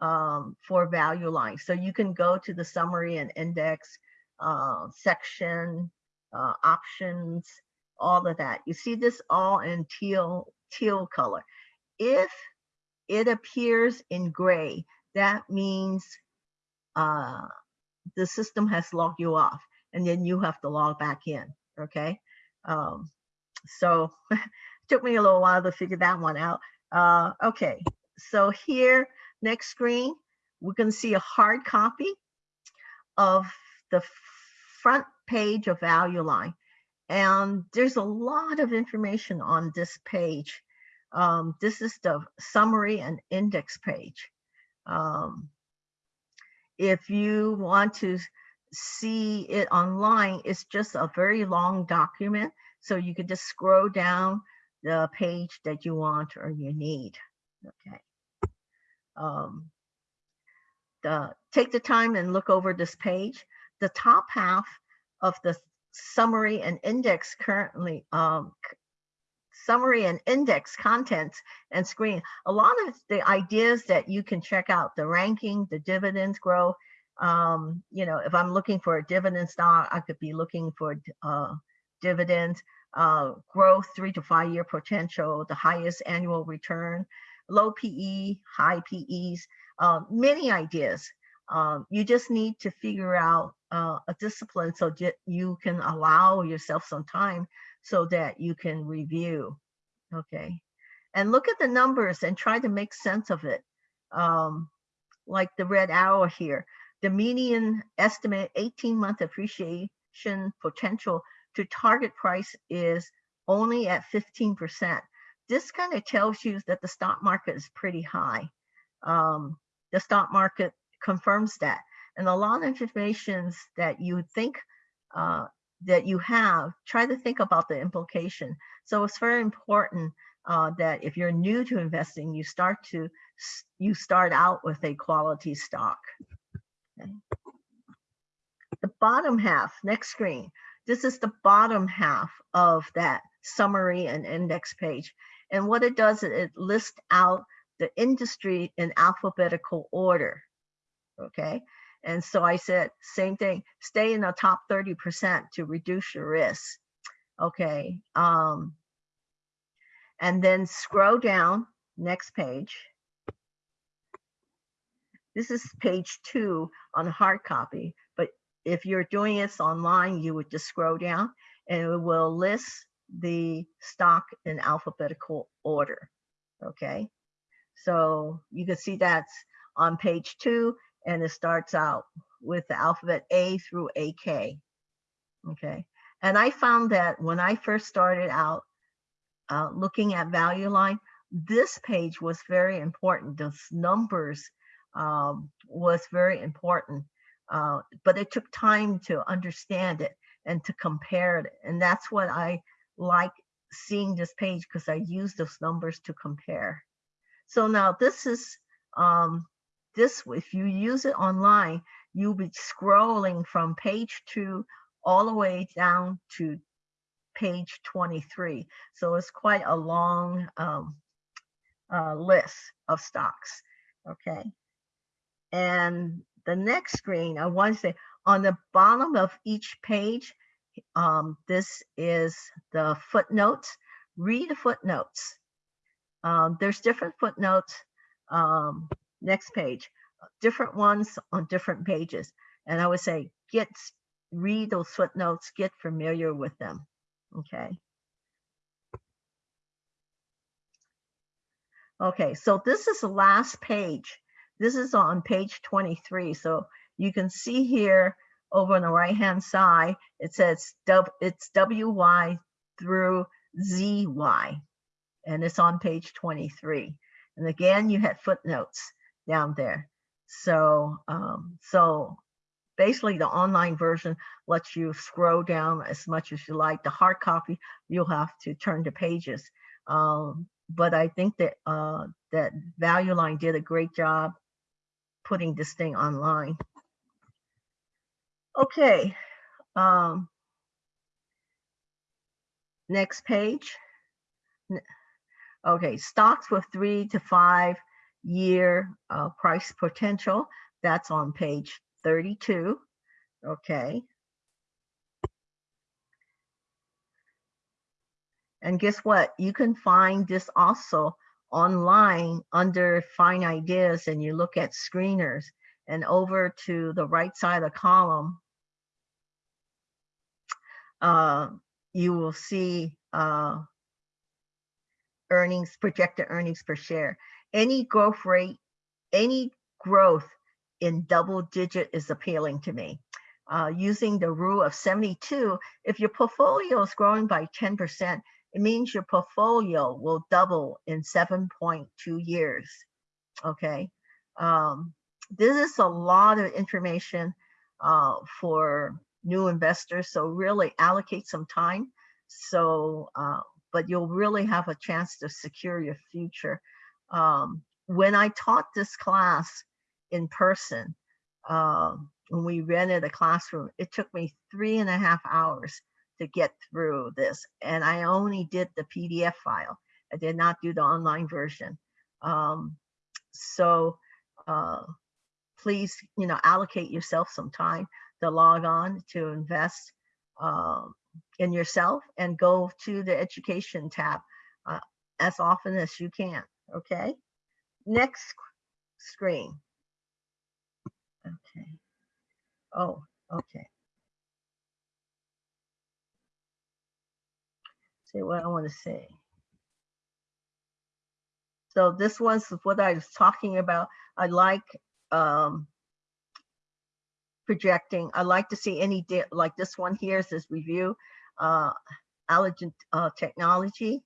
um, for value lines. So you can go to the summary and index uh, section, uh, options, all of that. You see this all in teal, teal color. If it appears in gray, that means uh, the system has logged you off and then you have to log back in, okay? Um, so took me a little while to figure that one out. Uh, okay, so here, next screen, we can see a hard copy of the front page of Value Line. And there's a lot of information on this page. Um, this is the summary and index page. Um, if you want to see it online, it's just a very long document. So you can just scroll down the page that you want or you need. Okay. Um, the, take the time and look over this page. The top half of the summary and index currently, um, summary and index contents and screen. A lot of the ideas that you can check out, the ranking, the dividends growth. Um, you know, if I'm looking for a dividend stock, I could be looking for uh, dividends, uh, growth, three to five year potential, the highest annual return, low PE, high PEs, uh, many ideas. Um, you just need to figure out uh, a discipline so you can allow yourself some time so that you can review. Okay. And look at the numbers and try to make sense of it. Um, like the red arrow here, the median estimate 18 month appreciation potential to target price is only at 15%. This kind of tells you that the stock market is pretty high. Um, the stock market confirms that. And a lot of informations that you think uh, that you have, try to think about the implication. So it's very important uh, that if you're new to investing, you start to you start out with a quality stock. Okay. The bottom half, next screen. This is the bottom half of that summary and index page. And what it does, is it lists out the industry in alphabetical order. Okay. And so I said, same thing, stay in the top 30% to reduce your risk. Okay. Um, and then scroll down, next page. This is page two on hard copy, but if you're doing this online, you would just scroll down and it will list the stock in alphabetical order. Okay. So you can see that's on page two and it starts out with the alphabet A through AK. Okay. And I found that when I first started out uh, looking at value line, this page was very important. Those numbers um, was very important, uh, but it took time to understand it and to compare it. And that's what I like seeing this page because I use those numbers to compare. So now this is um, this, if you use it online, you'll be scrolling from page two all the way down to page 23. So it's quite a long um, uh, list of stocks, okay? And the next screen, I want to say, on the bottom of each page, um, this is the footnotes. Read the footnotes. Um, there's different footnotes. Um, next page, different ones on different pages. And I would say, get, read those footnotes, get familiar with them, okay? Okay, so this is the last page. This is on page 23. So you can see here over on the right-hand side, it says W- it's WY through ZY, and it's on page 23. And again, you had footnotes down there. So, um, so basically the online version lets you scroll down as much as you like. The hard copy, you'll have to turn the pages. Um, but I think that uh, that Value Line did a great job putting this thing online. Okay. Um, next page. Okay, stocks with three to five year uh, price potential. That's on page 32. Okay. And guess what? You can find this also online under Find Ideas and you look at screeners and over to the right side of the column, uh, you will see uh, earnings, projected earnings per share. Any growth rate, any growth in double digit is appealing to me. Uh, using the rule of 72, if your portfolio is growing by 10%, it means your portfolio will double in 7.2 years. Okay. Um, this is a lot of information uh, for new investors. So really allocate some time. So, uh, but you'll really have a chance to secure your future. Um, when I taught this class in person, um, when we rented a classroom, it took me three and a half hours to get through this. And I only did the PDF file. I did not do the online version. Um, so uh, please, you know, allocate yourself some time to log on to invest um, in yourself and go to the education tab uh, as often as you can. Okay. Next screen. Okay. Oh, okay. See what I want to say. So this one's what I was talking about. I like um, projecting. I like to see any, like this one here says review, uh, Allergen uh, Technology.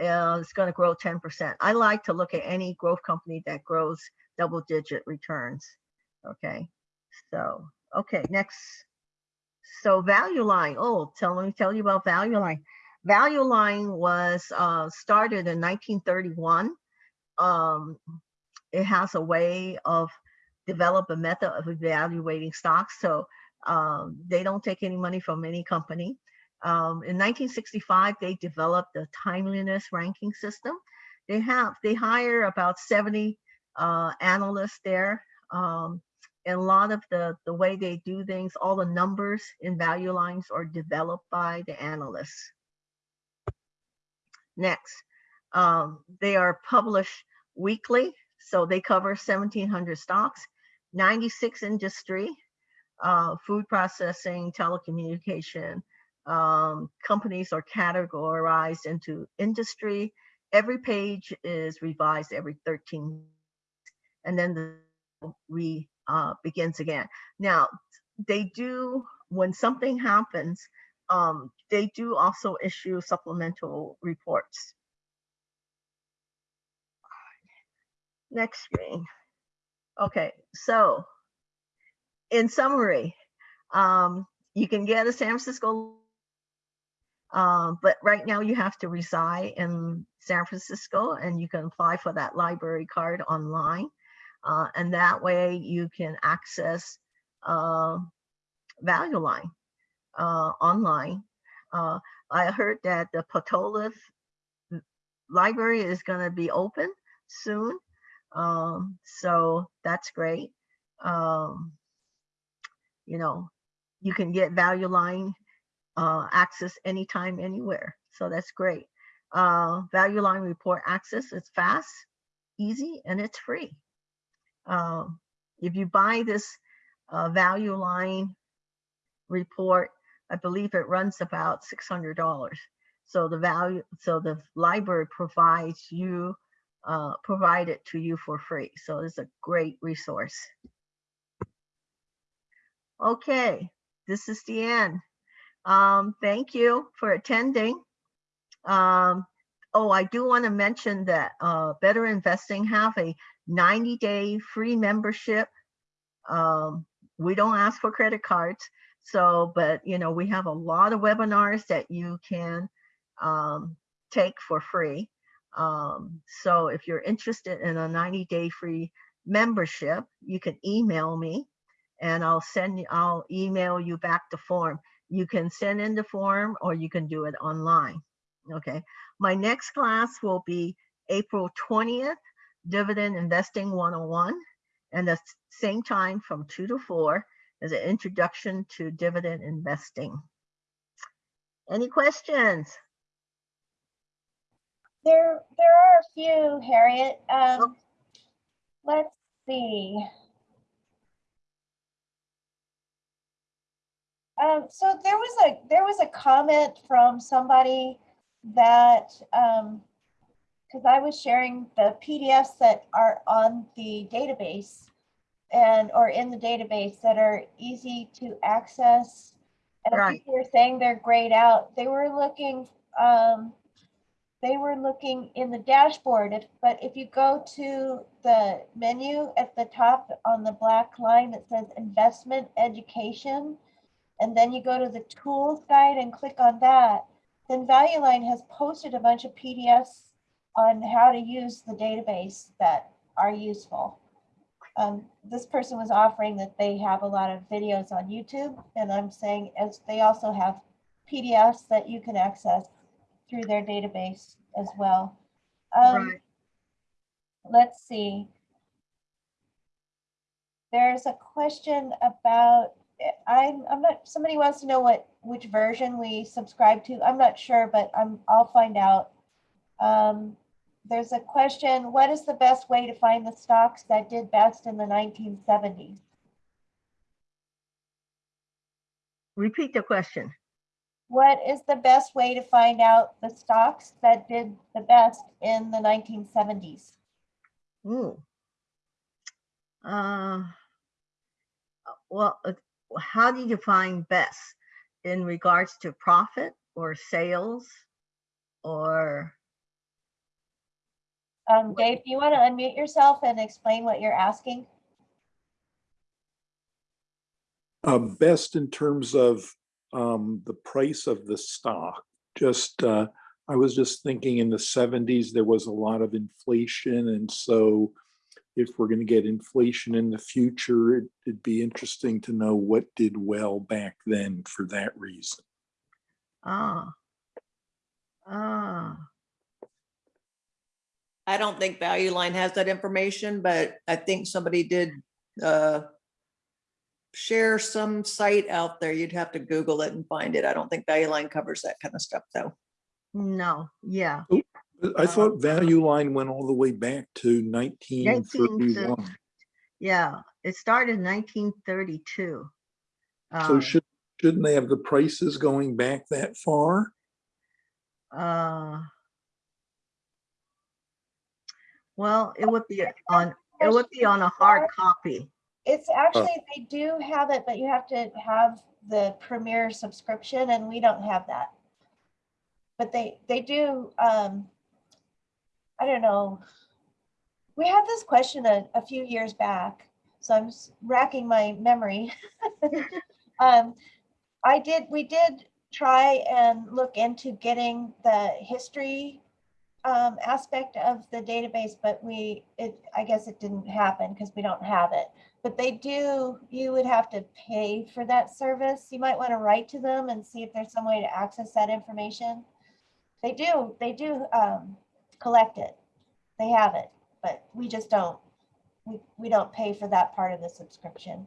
Uh, it's going to grow 10%. I like to look at any growth company that grows double digit returns. Okay. So, okay, next. So Value Line, oh, tell me, tell you about Value Line. Value Line was uh, started in 1931. Um, it has a way of develop a method of evaluating stocks. So um, they don't take any money from any company. Um, in 1965, they developed the timeliness ranking system. They have they hire about 70 uh, analysts there. Um, and a lot of the the way they do things, all the numbers in value lines are developed by the analysts. Next, um, they are published weekly, so they cover 1,700 stocks, 96 industry, uh, food processing, telecommunication. Um, companies are categorized into industry. Every page is revised every 13, and then the re uh, begins again. Now, they do when something happens. Um, they do also issue supplemental reports. Next screen. Okay, so in summary, um, you can get a San Francisco, um, but right now you have to reside in San Francisco and you can apply for that library card online. Uh, and that way you can access uh, Value Line uh, online. Uh, I heard that the Potolif library is going to be open soon. Um, so that's great. Um, you know, you can get Value Line uh, access anytime, anywhere. So that's great. Uh, Value Line report access is fast, easy, and it's free. Um, if you buy this uh, Value Line report, I believe it runs about $600. So the value, so the library provides you, uh, provide it to you for free. So it's a great resource. Okay, this is the end. Um, thank you for attending. Um, oh, I do want to mention that uh, Better Investing have a 90 day free membership. Um, we don't ask for credit cards. So, but you know, we have a lot of webinars that you can um, take for free. Um, so if you're interested in a 90 day free membership, you can email me and I'll send you, I'll email you back the form. You can send in the form or you can do it online. Okay. My next class will be April 20th, Dividend Investing 101. And the same time from two to four is an introduction to dividend investing. Any questions? There, there are a few, Harriet. Um, let's see. Um, so there was a, there was a comment from somebody that, um, because I was sharing the PDFs that are on the database and, or in the database that are easy to access. And Right. people were saying they're grayed out. They were looking, um, they were looking in the dashboard, if, but if you go to the menu at the top on the black line that says investment education, and then you go to the tools guide and click on that, then Value Line has posted a bunch of PDFs on how to use the database that are useful. Um, this person was offering that they have a lot of videos on YouTube, and I'm saying as they also have PDFs that you can access through their database as well. Um, Right. let's see. There's a question about, I'm, I'm not, somebody wants to know what, which version we subscribe to. I'm not sure, but I'm, I'll find out. Um, there's a question, what is the best way to find the stocks that did best in the 1970s? Repeat the question. What is the best way to find out the stocks that did the best in the 1970s? Ooh. Uh, well, how do you define best in regards to profit or sales or Um, Dave, do you want to unmute yourself and explain what you're asking? Uh, best in terms of, um, the price of the stock. Just, uh, I was just thinking in the seventies, there was a lot of inflation and so if we're gonna get inflation in the future, it- it'd be interesting to know what did well back then for that reason. Ah. Ah, I don't think Value Line has that information, but I think somebody did uh, share some site out there. You'd have to Google it and find it. I don't think Value Line covers that kind of stuff, though. no, yeah, I Uh, thought Value Line went all the way back to nineteen thirty-one. yeah. It started in nineteen thirty-two. So should, shouldn't they have the prices going back that far? Uh. Well, it would be on, it would be on a hard copy. It's actually, they do have it, but you have to have the Premier subscription and we don't have that. But they, they do, um, I don't know. We had this question a, a few years back, so I'm racking my memory. Um, I did, we did try and look into getting the history um, aspect of the database, but we, it, I guess it didn't happen because we don't have it. But they do, you would have to pay for that service. You might want to write to them and see if there's some way to access that information. They do, they do um, collect it. They have it, but we just don't, we, we don't pay for that part of the subscription.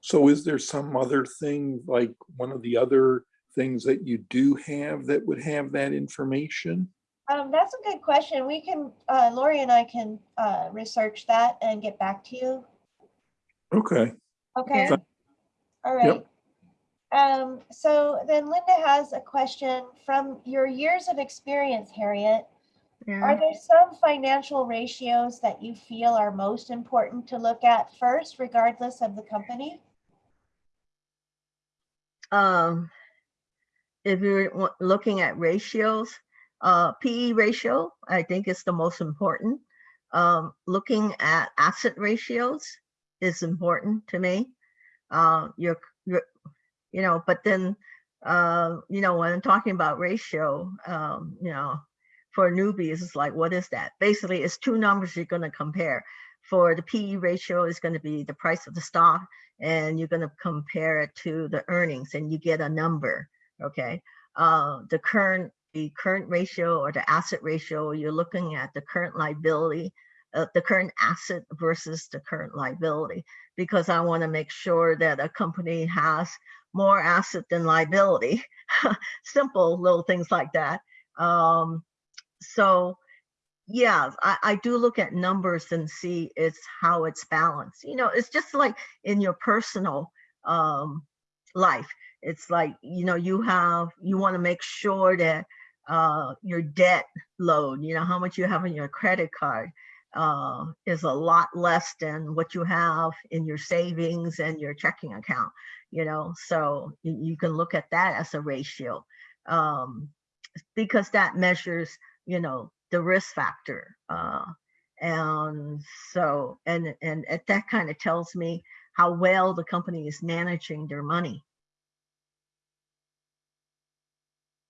So is there some other thing, like one of the other things that you do have that would have that information? Um, that's a good question. We can, uh, Lori and I can, uh, research that and get back to you. Okay, Okay. Okay. All right. Um, so then Linda has a question from your years of experience, Harriet. Are there some financial ratios that you feel are most important to look at first, regardless of the company? um. If you're looking at ratios, uh, PE ratio, I think is the most important. Um, looking at asset ratios is important to me. Uh, you're, you're, you know, but then, uh, you know, when I'm talking about ratio, um, you know, for newbies, it's like, what is that? Basically, it's two numbers you're gonna compare. For the PE ratio is gonna be the price of the stock, and you're gonna compare it to the earnings, and you get a number, okay? Uh, the current, the current ratio or the asset ratio, you're looking at the current liability, uh, the current asset versus the current liability, because I wanna make sure that a company has more asset than liability. Simple little things like that. Um, so yeah, I, I do look at numbers and see it's how it's balanced. You know, it's just like in your personal um, life. It's like, you know, you have, you want to make sure that uh, your debt load, you know, how much you have on your credit card uh, is a lot less than what you have in your savings and your checking account, you know, so you, you can look at that as a ratio um, because that measures, you know, the risk factor. Uh, and so, and, and that kind of tells me how well the company is managing their money.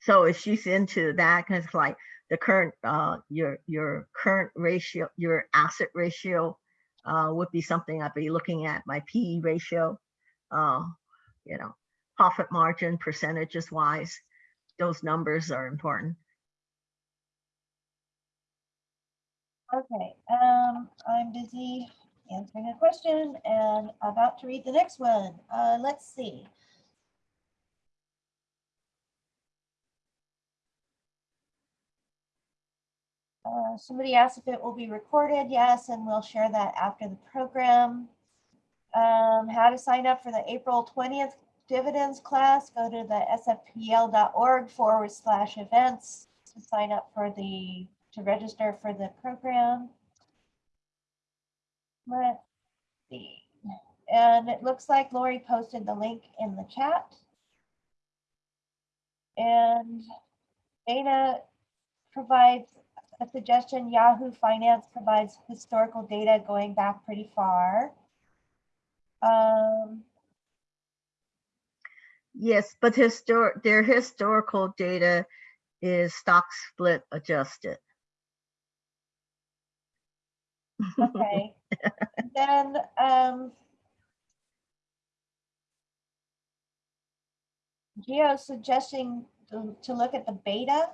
So if she's into that, kind of like the current, uh, your, your current ratio, your asset ratio uh, would be something I'd be looking at, my PE ratio, uh, you know, profit margin percentages wise, those numbers are important. Okay, um, I'm busy answering a question and about to read the next one. Uh, let's see. Uh, somebody asked if it will be recorded. Yes, and we'll share that after the program. Um, how to sign up for the April twentieth dividends class, go to the sfpl.org forward slash events to sign up for the, to register for the program. Let's see. And it looks like Lori posted the link in the chat. And Dana provides a suggestion. Yahoo Finance provides historical data going back pretty far. Um, Yes, but historic, their historical data is stock split adjusted. Okay. Then, um, Geo suggesting to, to look at the beta.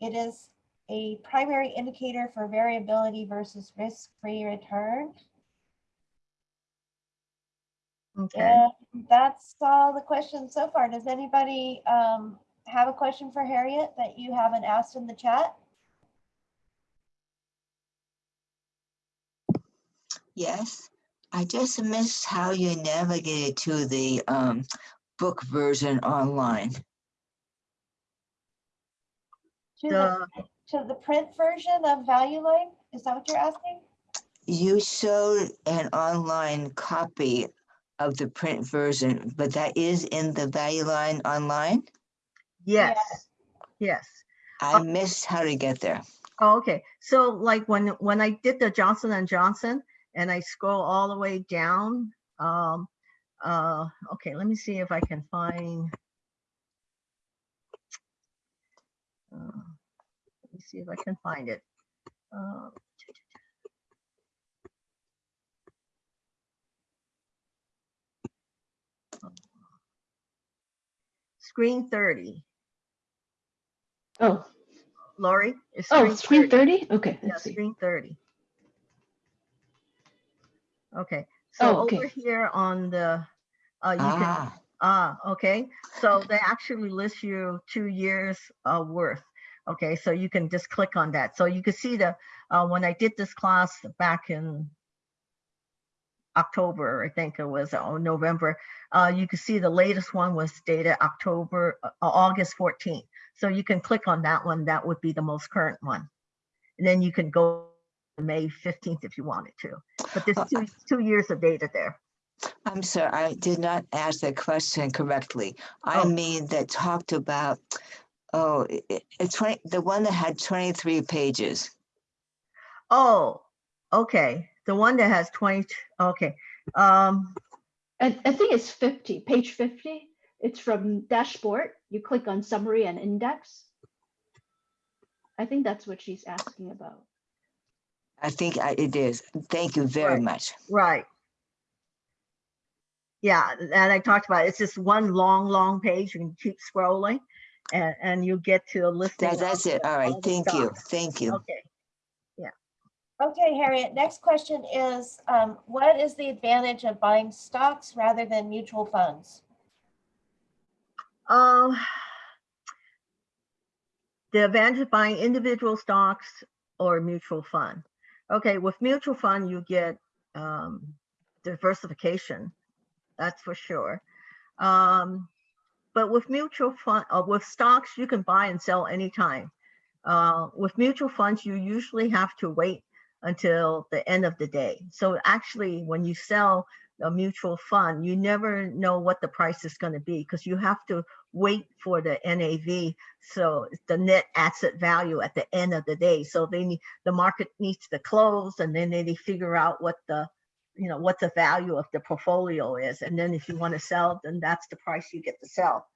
It is a primary indicator for variability versus risk-free return. Okay, And that's all the questions so far. Does anybody, um, have a question for Harriet that you haven't asked in the chat? Yes, I just missed how you navigated to the um book version online. To the, the, to the print version of Value Line? Is that what you're asking? You showed an online copy of the print version, but that is in the value line online. yes, yes. I missed how to get there. Oh, okay. So like when, when I did the Johnson and Johnson and I scroll all the way down, um, uh, okay, let me see if I can find. uh, Let me see if I can find it. Uh, Screen thirty, Oh, Lori? is oh, screen 30? Okay, Yeah, let's see. screen thirty. Okay, Oh, so okay. over here on the, uh, you can, Ah, ah, okay, so they actually list you two years uh, worth. Okay, so you can just click on that. So you can see the, uh, when I did this class back in October, I think it was, or November, uh, you can see the latest one was dated October, uh, August 14th. So you can click on that one. That would be the most current one. And then you can go May 15th if you wanted to. But there's Uh, two, two years of data there. I'm sorry, I did not ask the question correctly. I Oh. mean that talked about, oh, i- i- it's twenty, the one that had twenty-three pages. Oh, okay. The one that has 20, okay. Um, I, I think it's 50, page 50. It's from dashboard. You click on summary and index. I think that's what she's asking about. I think I- it is. Thank you very Right. much. right. Yeah, and I talked about, it. it's just one long, long page. You can keep scrolling and, and you get to a listing. That, of that's it. All right, all the thank you, thank you. Okay. Okay, Harriet, next question is, um, what is the advantage of buying stocks rather than mutual funds? Um, the advantage of buying individual stocks or mutual fund. Okay, with mutual fund, you get um, diversification. That's for sure. Um, but with mutual fund, uh, with stocks, you can buy and sell anytime. Uh, with mutual funds, you usually have to wait until the end of the day. So actually, when you sell a mutual fund, you never know what the price is going to be because you have to wait for the NAV. So the net asset value at the end of the day. So they need, the market needs to close and then they, figure out what the, you know, what the value of the portfolio is. And then if you want to sell, then that's the price you get to sell.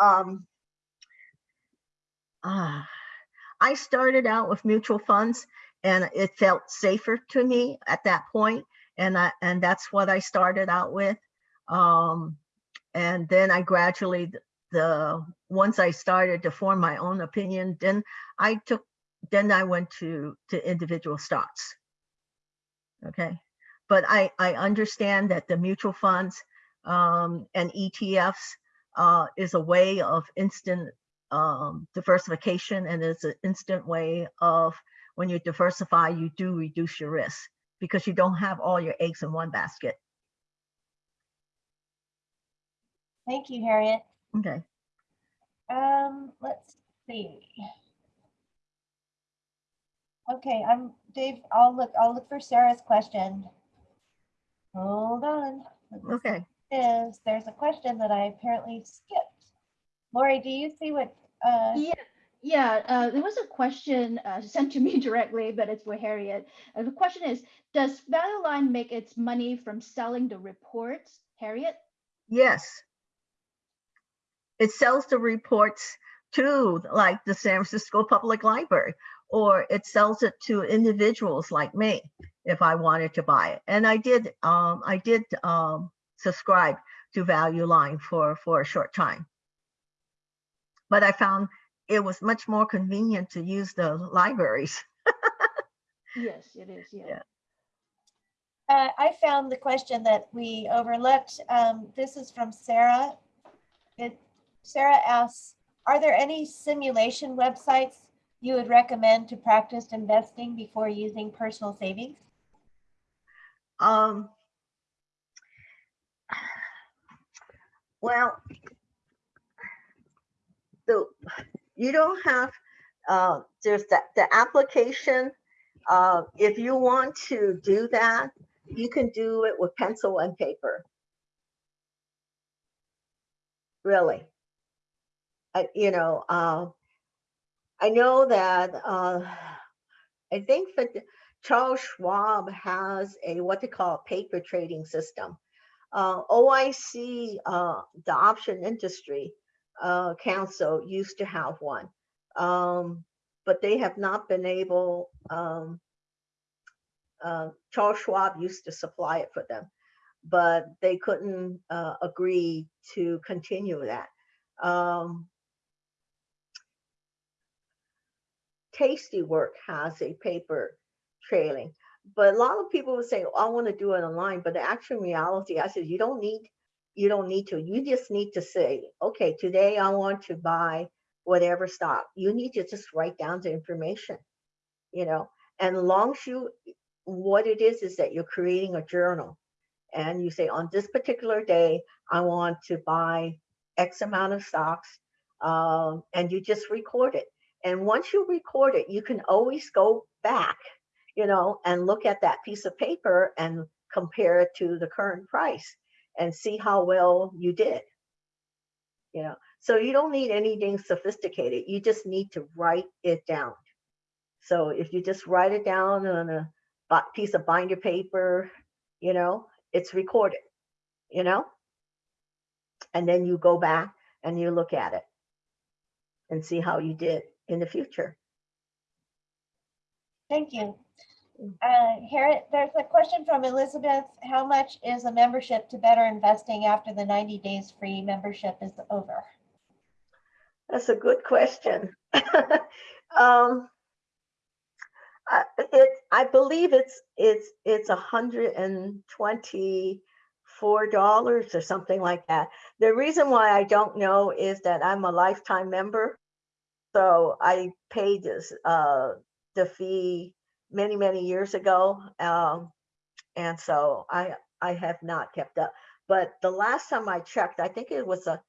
Um, ah, I started out with mutual funds and it felt safer to me at that point, And I, and that's what I started out with. Um, and then I gradually, the, once I started to form my own opinion, then I took, then I went to, to individual stocks. Okay, but I, I understand that the mutual funds um, and ETFs uh, is a way of instant um, diversification and it's an instant way of when you diversify, you do reduce your risk because you don't have all your eggs in one basket. Thank you, Harriet. Okay. Um, let's see. Okay, I'm, Dave, I'll look, I'll look for Sarah's question. Hold on. Let me Okay. Is, there's a question that I apparently skipped. Lori, do you see what, uh, Yeah, yeah, uh, there was a question uh, sent to me directly, but it's for Harriet. Uh, the question is, does Value Line make its money from selling the reports? Harriet? Yes. It sells the reports to like the San Francisco Public Library, or it sells it to individuals like me if I wanted to buy it. And I did, um, I did um, subscribe to Value Line for for a short time, but I found it was much more convenient to use the libraries. Yes, it is, yeah. Yeah. Uh, I found the question that we overlooked. Um, this is from Sarah. It, Sarah asks, are there any simulation websites you would recommend to practice investing before using personal savings? Um, well, the, you don't have, uh, there's that, the application, uh, if you want to do that, you can do it with pencil and paper. Really. I, you know, uh, I know that, uh, I think that Charles Schwab has a what they call a paper trading system. Uh, OIC, uh, the option industry uh, council used to have one, um, but they have not been able. Um, uh, Charles Schwab used to supply it for them, but they couldn't agree to continue that. Um, Tasty Work has a paper trading. But a lot of people will say, "Oh, I want to do it online. But the actual reality, I said, you don't need, you don't need to. You just need to say, okay, today I want to buy whatever stock. You need to just write down the information, you know. And long you, what it is is that you're creating a journal, and you say on this particular day I want to buy X amount of stocks, um, and you just record it. And once you record it, you can always go back you know, and look at that piece of paper and compare it to the current price and see how well you did. You know, so you don't need anything sophisticated. You just need to write it down. So if you just write it down on a piece of binder paper, you know, it's recorded, you know, and then you go back and you look at it and see how you did in the future. Thank you. Uh, Harriet, there's a question from Elizabeth. How much is a membership to Better Investing after the 90 days free membership is over? That's a good question. um, I, it, I believe it's it's it's a hundred and twenty four dollars or something like that. The reason why I don't know is that I'm a lifetime member, so I paid this uh, the fee many many years ago, um, and so I I have not kept up. But the last time I checked, I think it was a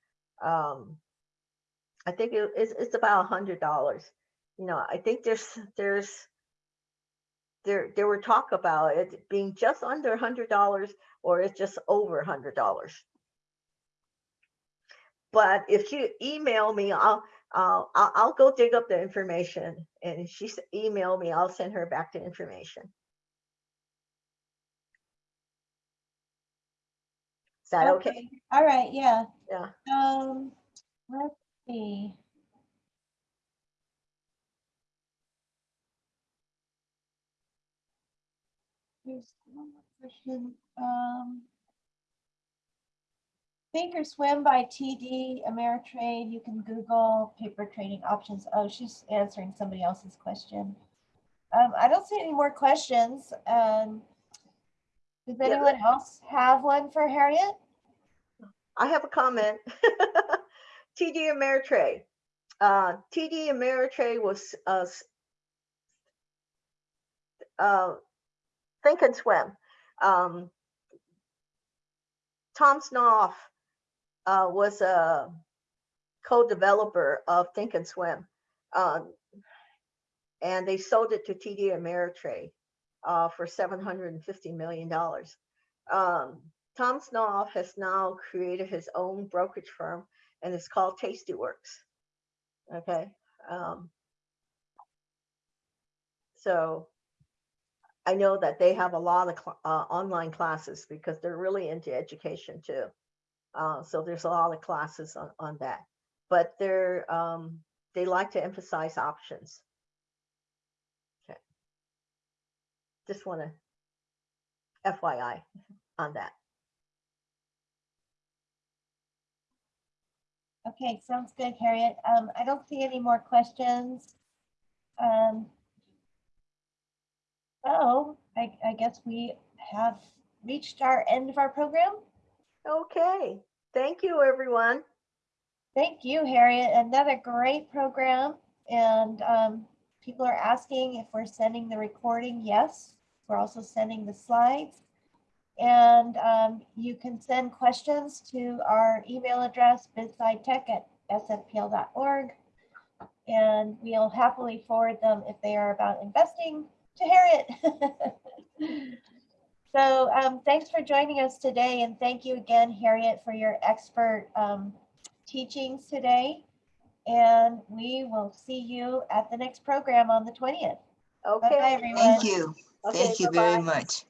um, I think it, it's, it's about a hundred dollars. You know, I think there's there's there there were talk about it being just under a hundred dollars or it's just over a hundred dollars. But if you email me, I'll I'll I'll I'll go dig up the information and if she email me, I'll send her back the information. Is that okay? All right, yeah. Yeah. Um, let's see. There's one more question. Um, Thinkorswim by TD Ameritrade. You can Google paper trading options. Oh, she's answering somebody else's question. Um, I don't see any more questions. Um, does anyone else have one for Harriet? I have a comment. TD Ameritrade. Uh, TD Ameritrade was uh, uh, Think and Swim. Um, Tom Sosnoff uh, was a co-developer of Think and Swim. Um, and they sold it to TD Ameritrade uh, for $750 million. Um, Tom Sosnoff has now created his own brokerage firm and it's called Tastyworks. Okay. Um, so I know that they have a lot of cl- uh, online classes because they're really into education too. Uh, so there's a lot of classes on, on that. but they're, um, they like to emphasize options. Okay. Just want to FYI on that. Okay, sounds good, Harriet. Um, I don't see any more questions. Um. I, I guess we have reached our end of our program. Okay, thank you, everyone. Thank you, Harriet. Another great program. And um, people are asking if we're sending the recording. Yes, we're also sending the slides. And um, you can send questions to our email address, bizscitech@sfpl.org. And we'll happily forward them if they are about investing to Harriet. So um, thanks for joining us today. And thank you again, Harriet, for your expert um, teachings today. And we will see you at the next program on the 20th. Bye-bye, Okay. everyone. Thank you. Okay, Thank you very bye-bye. much.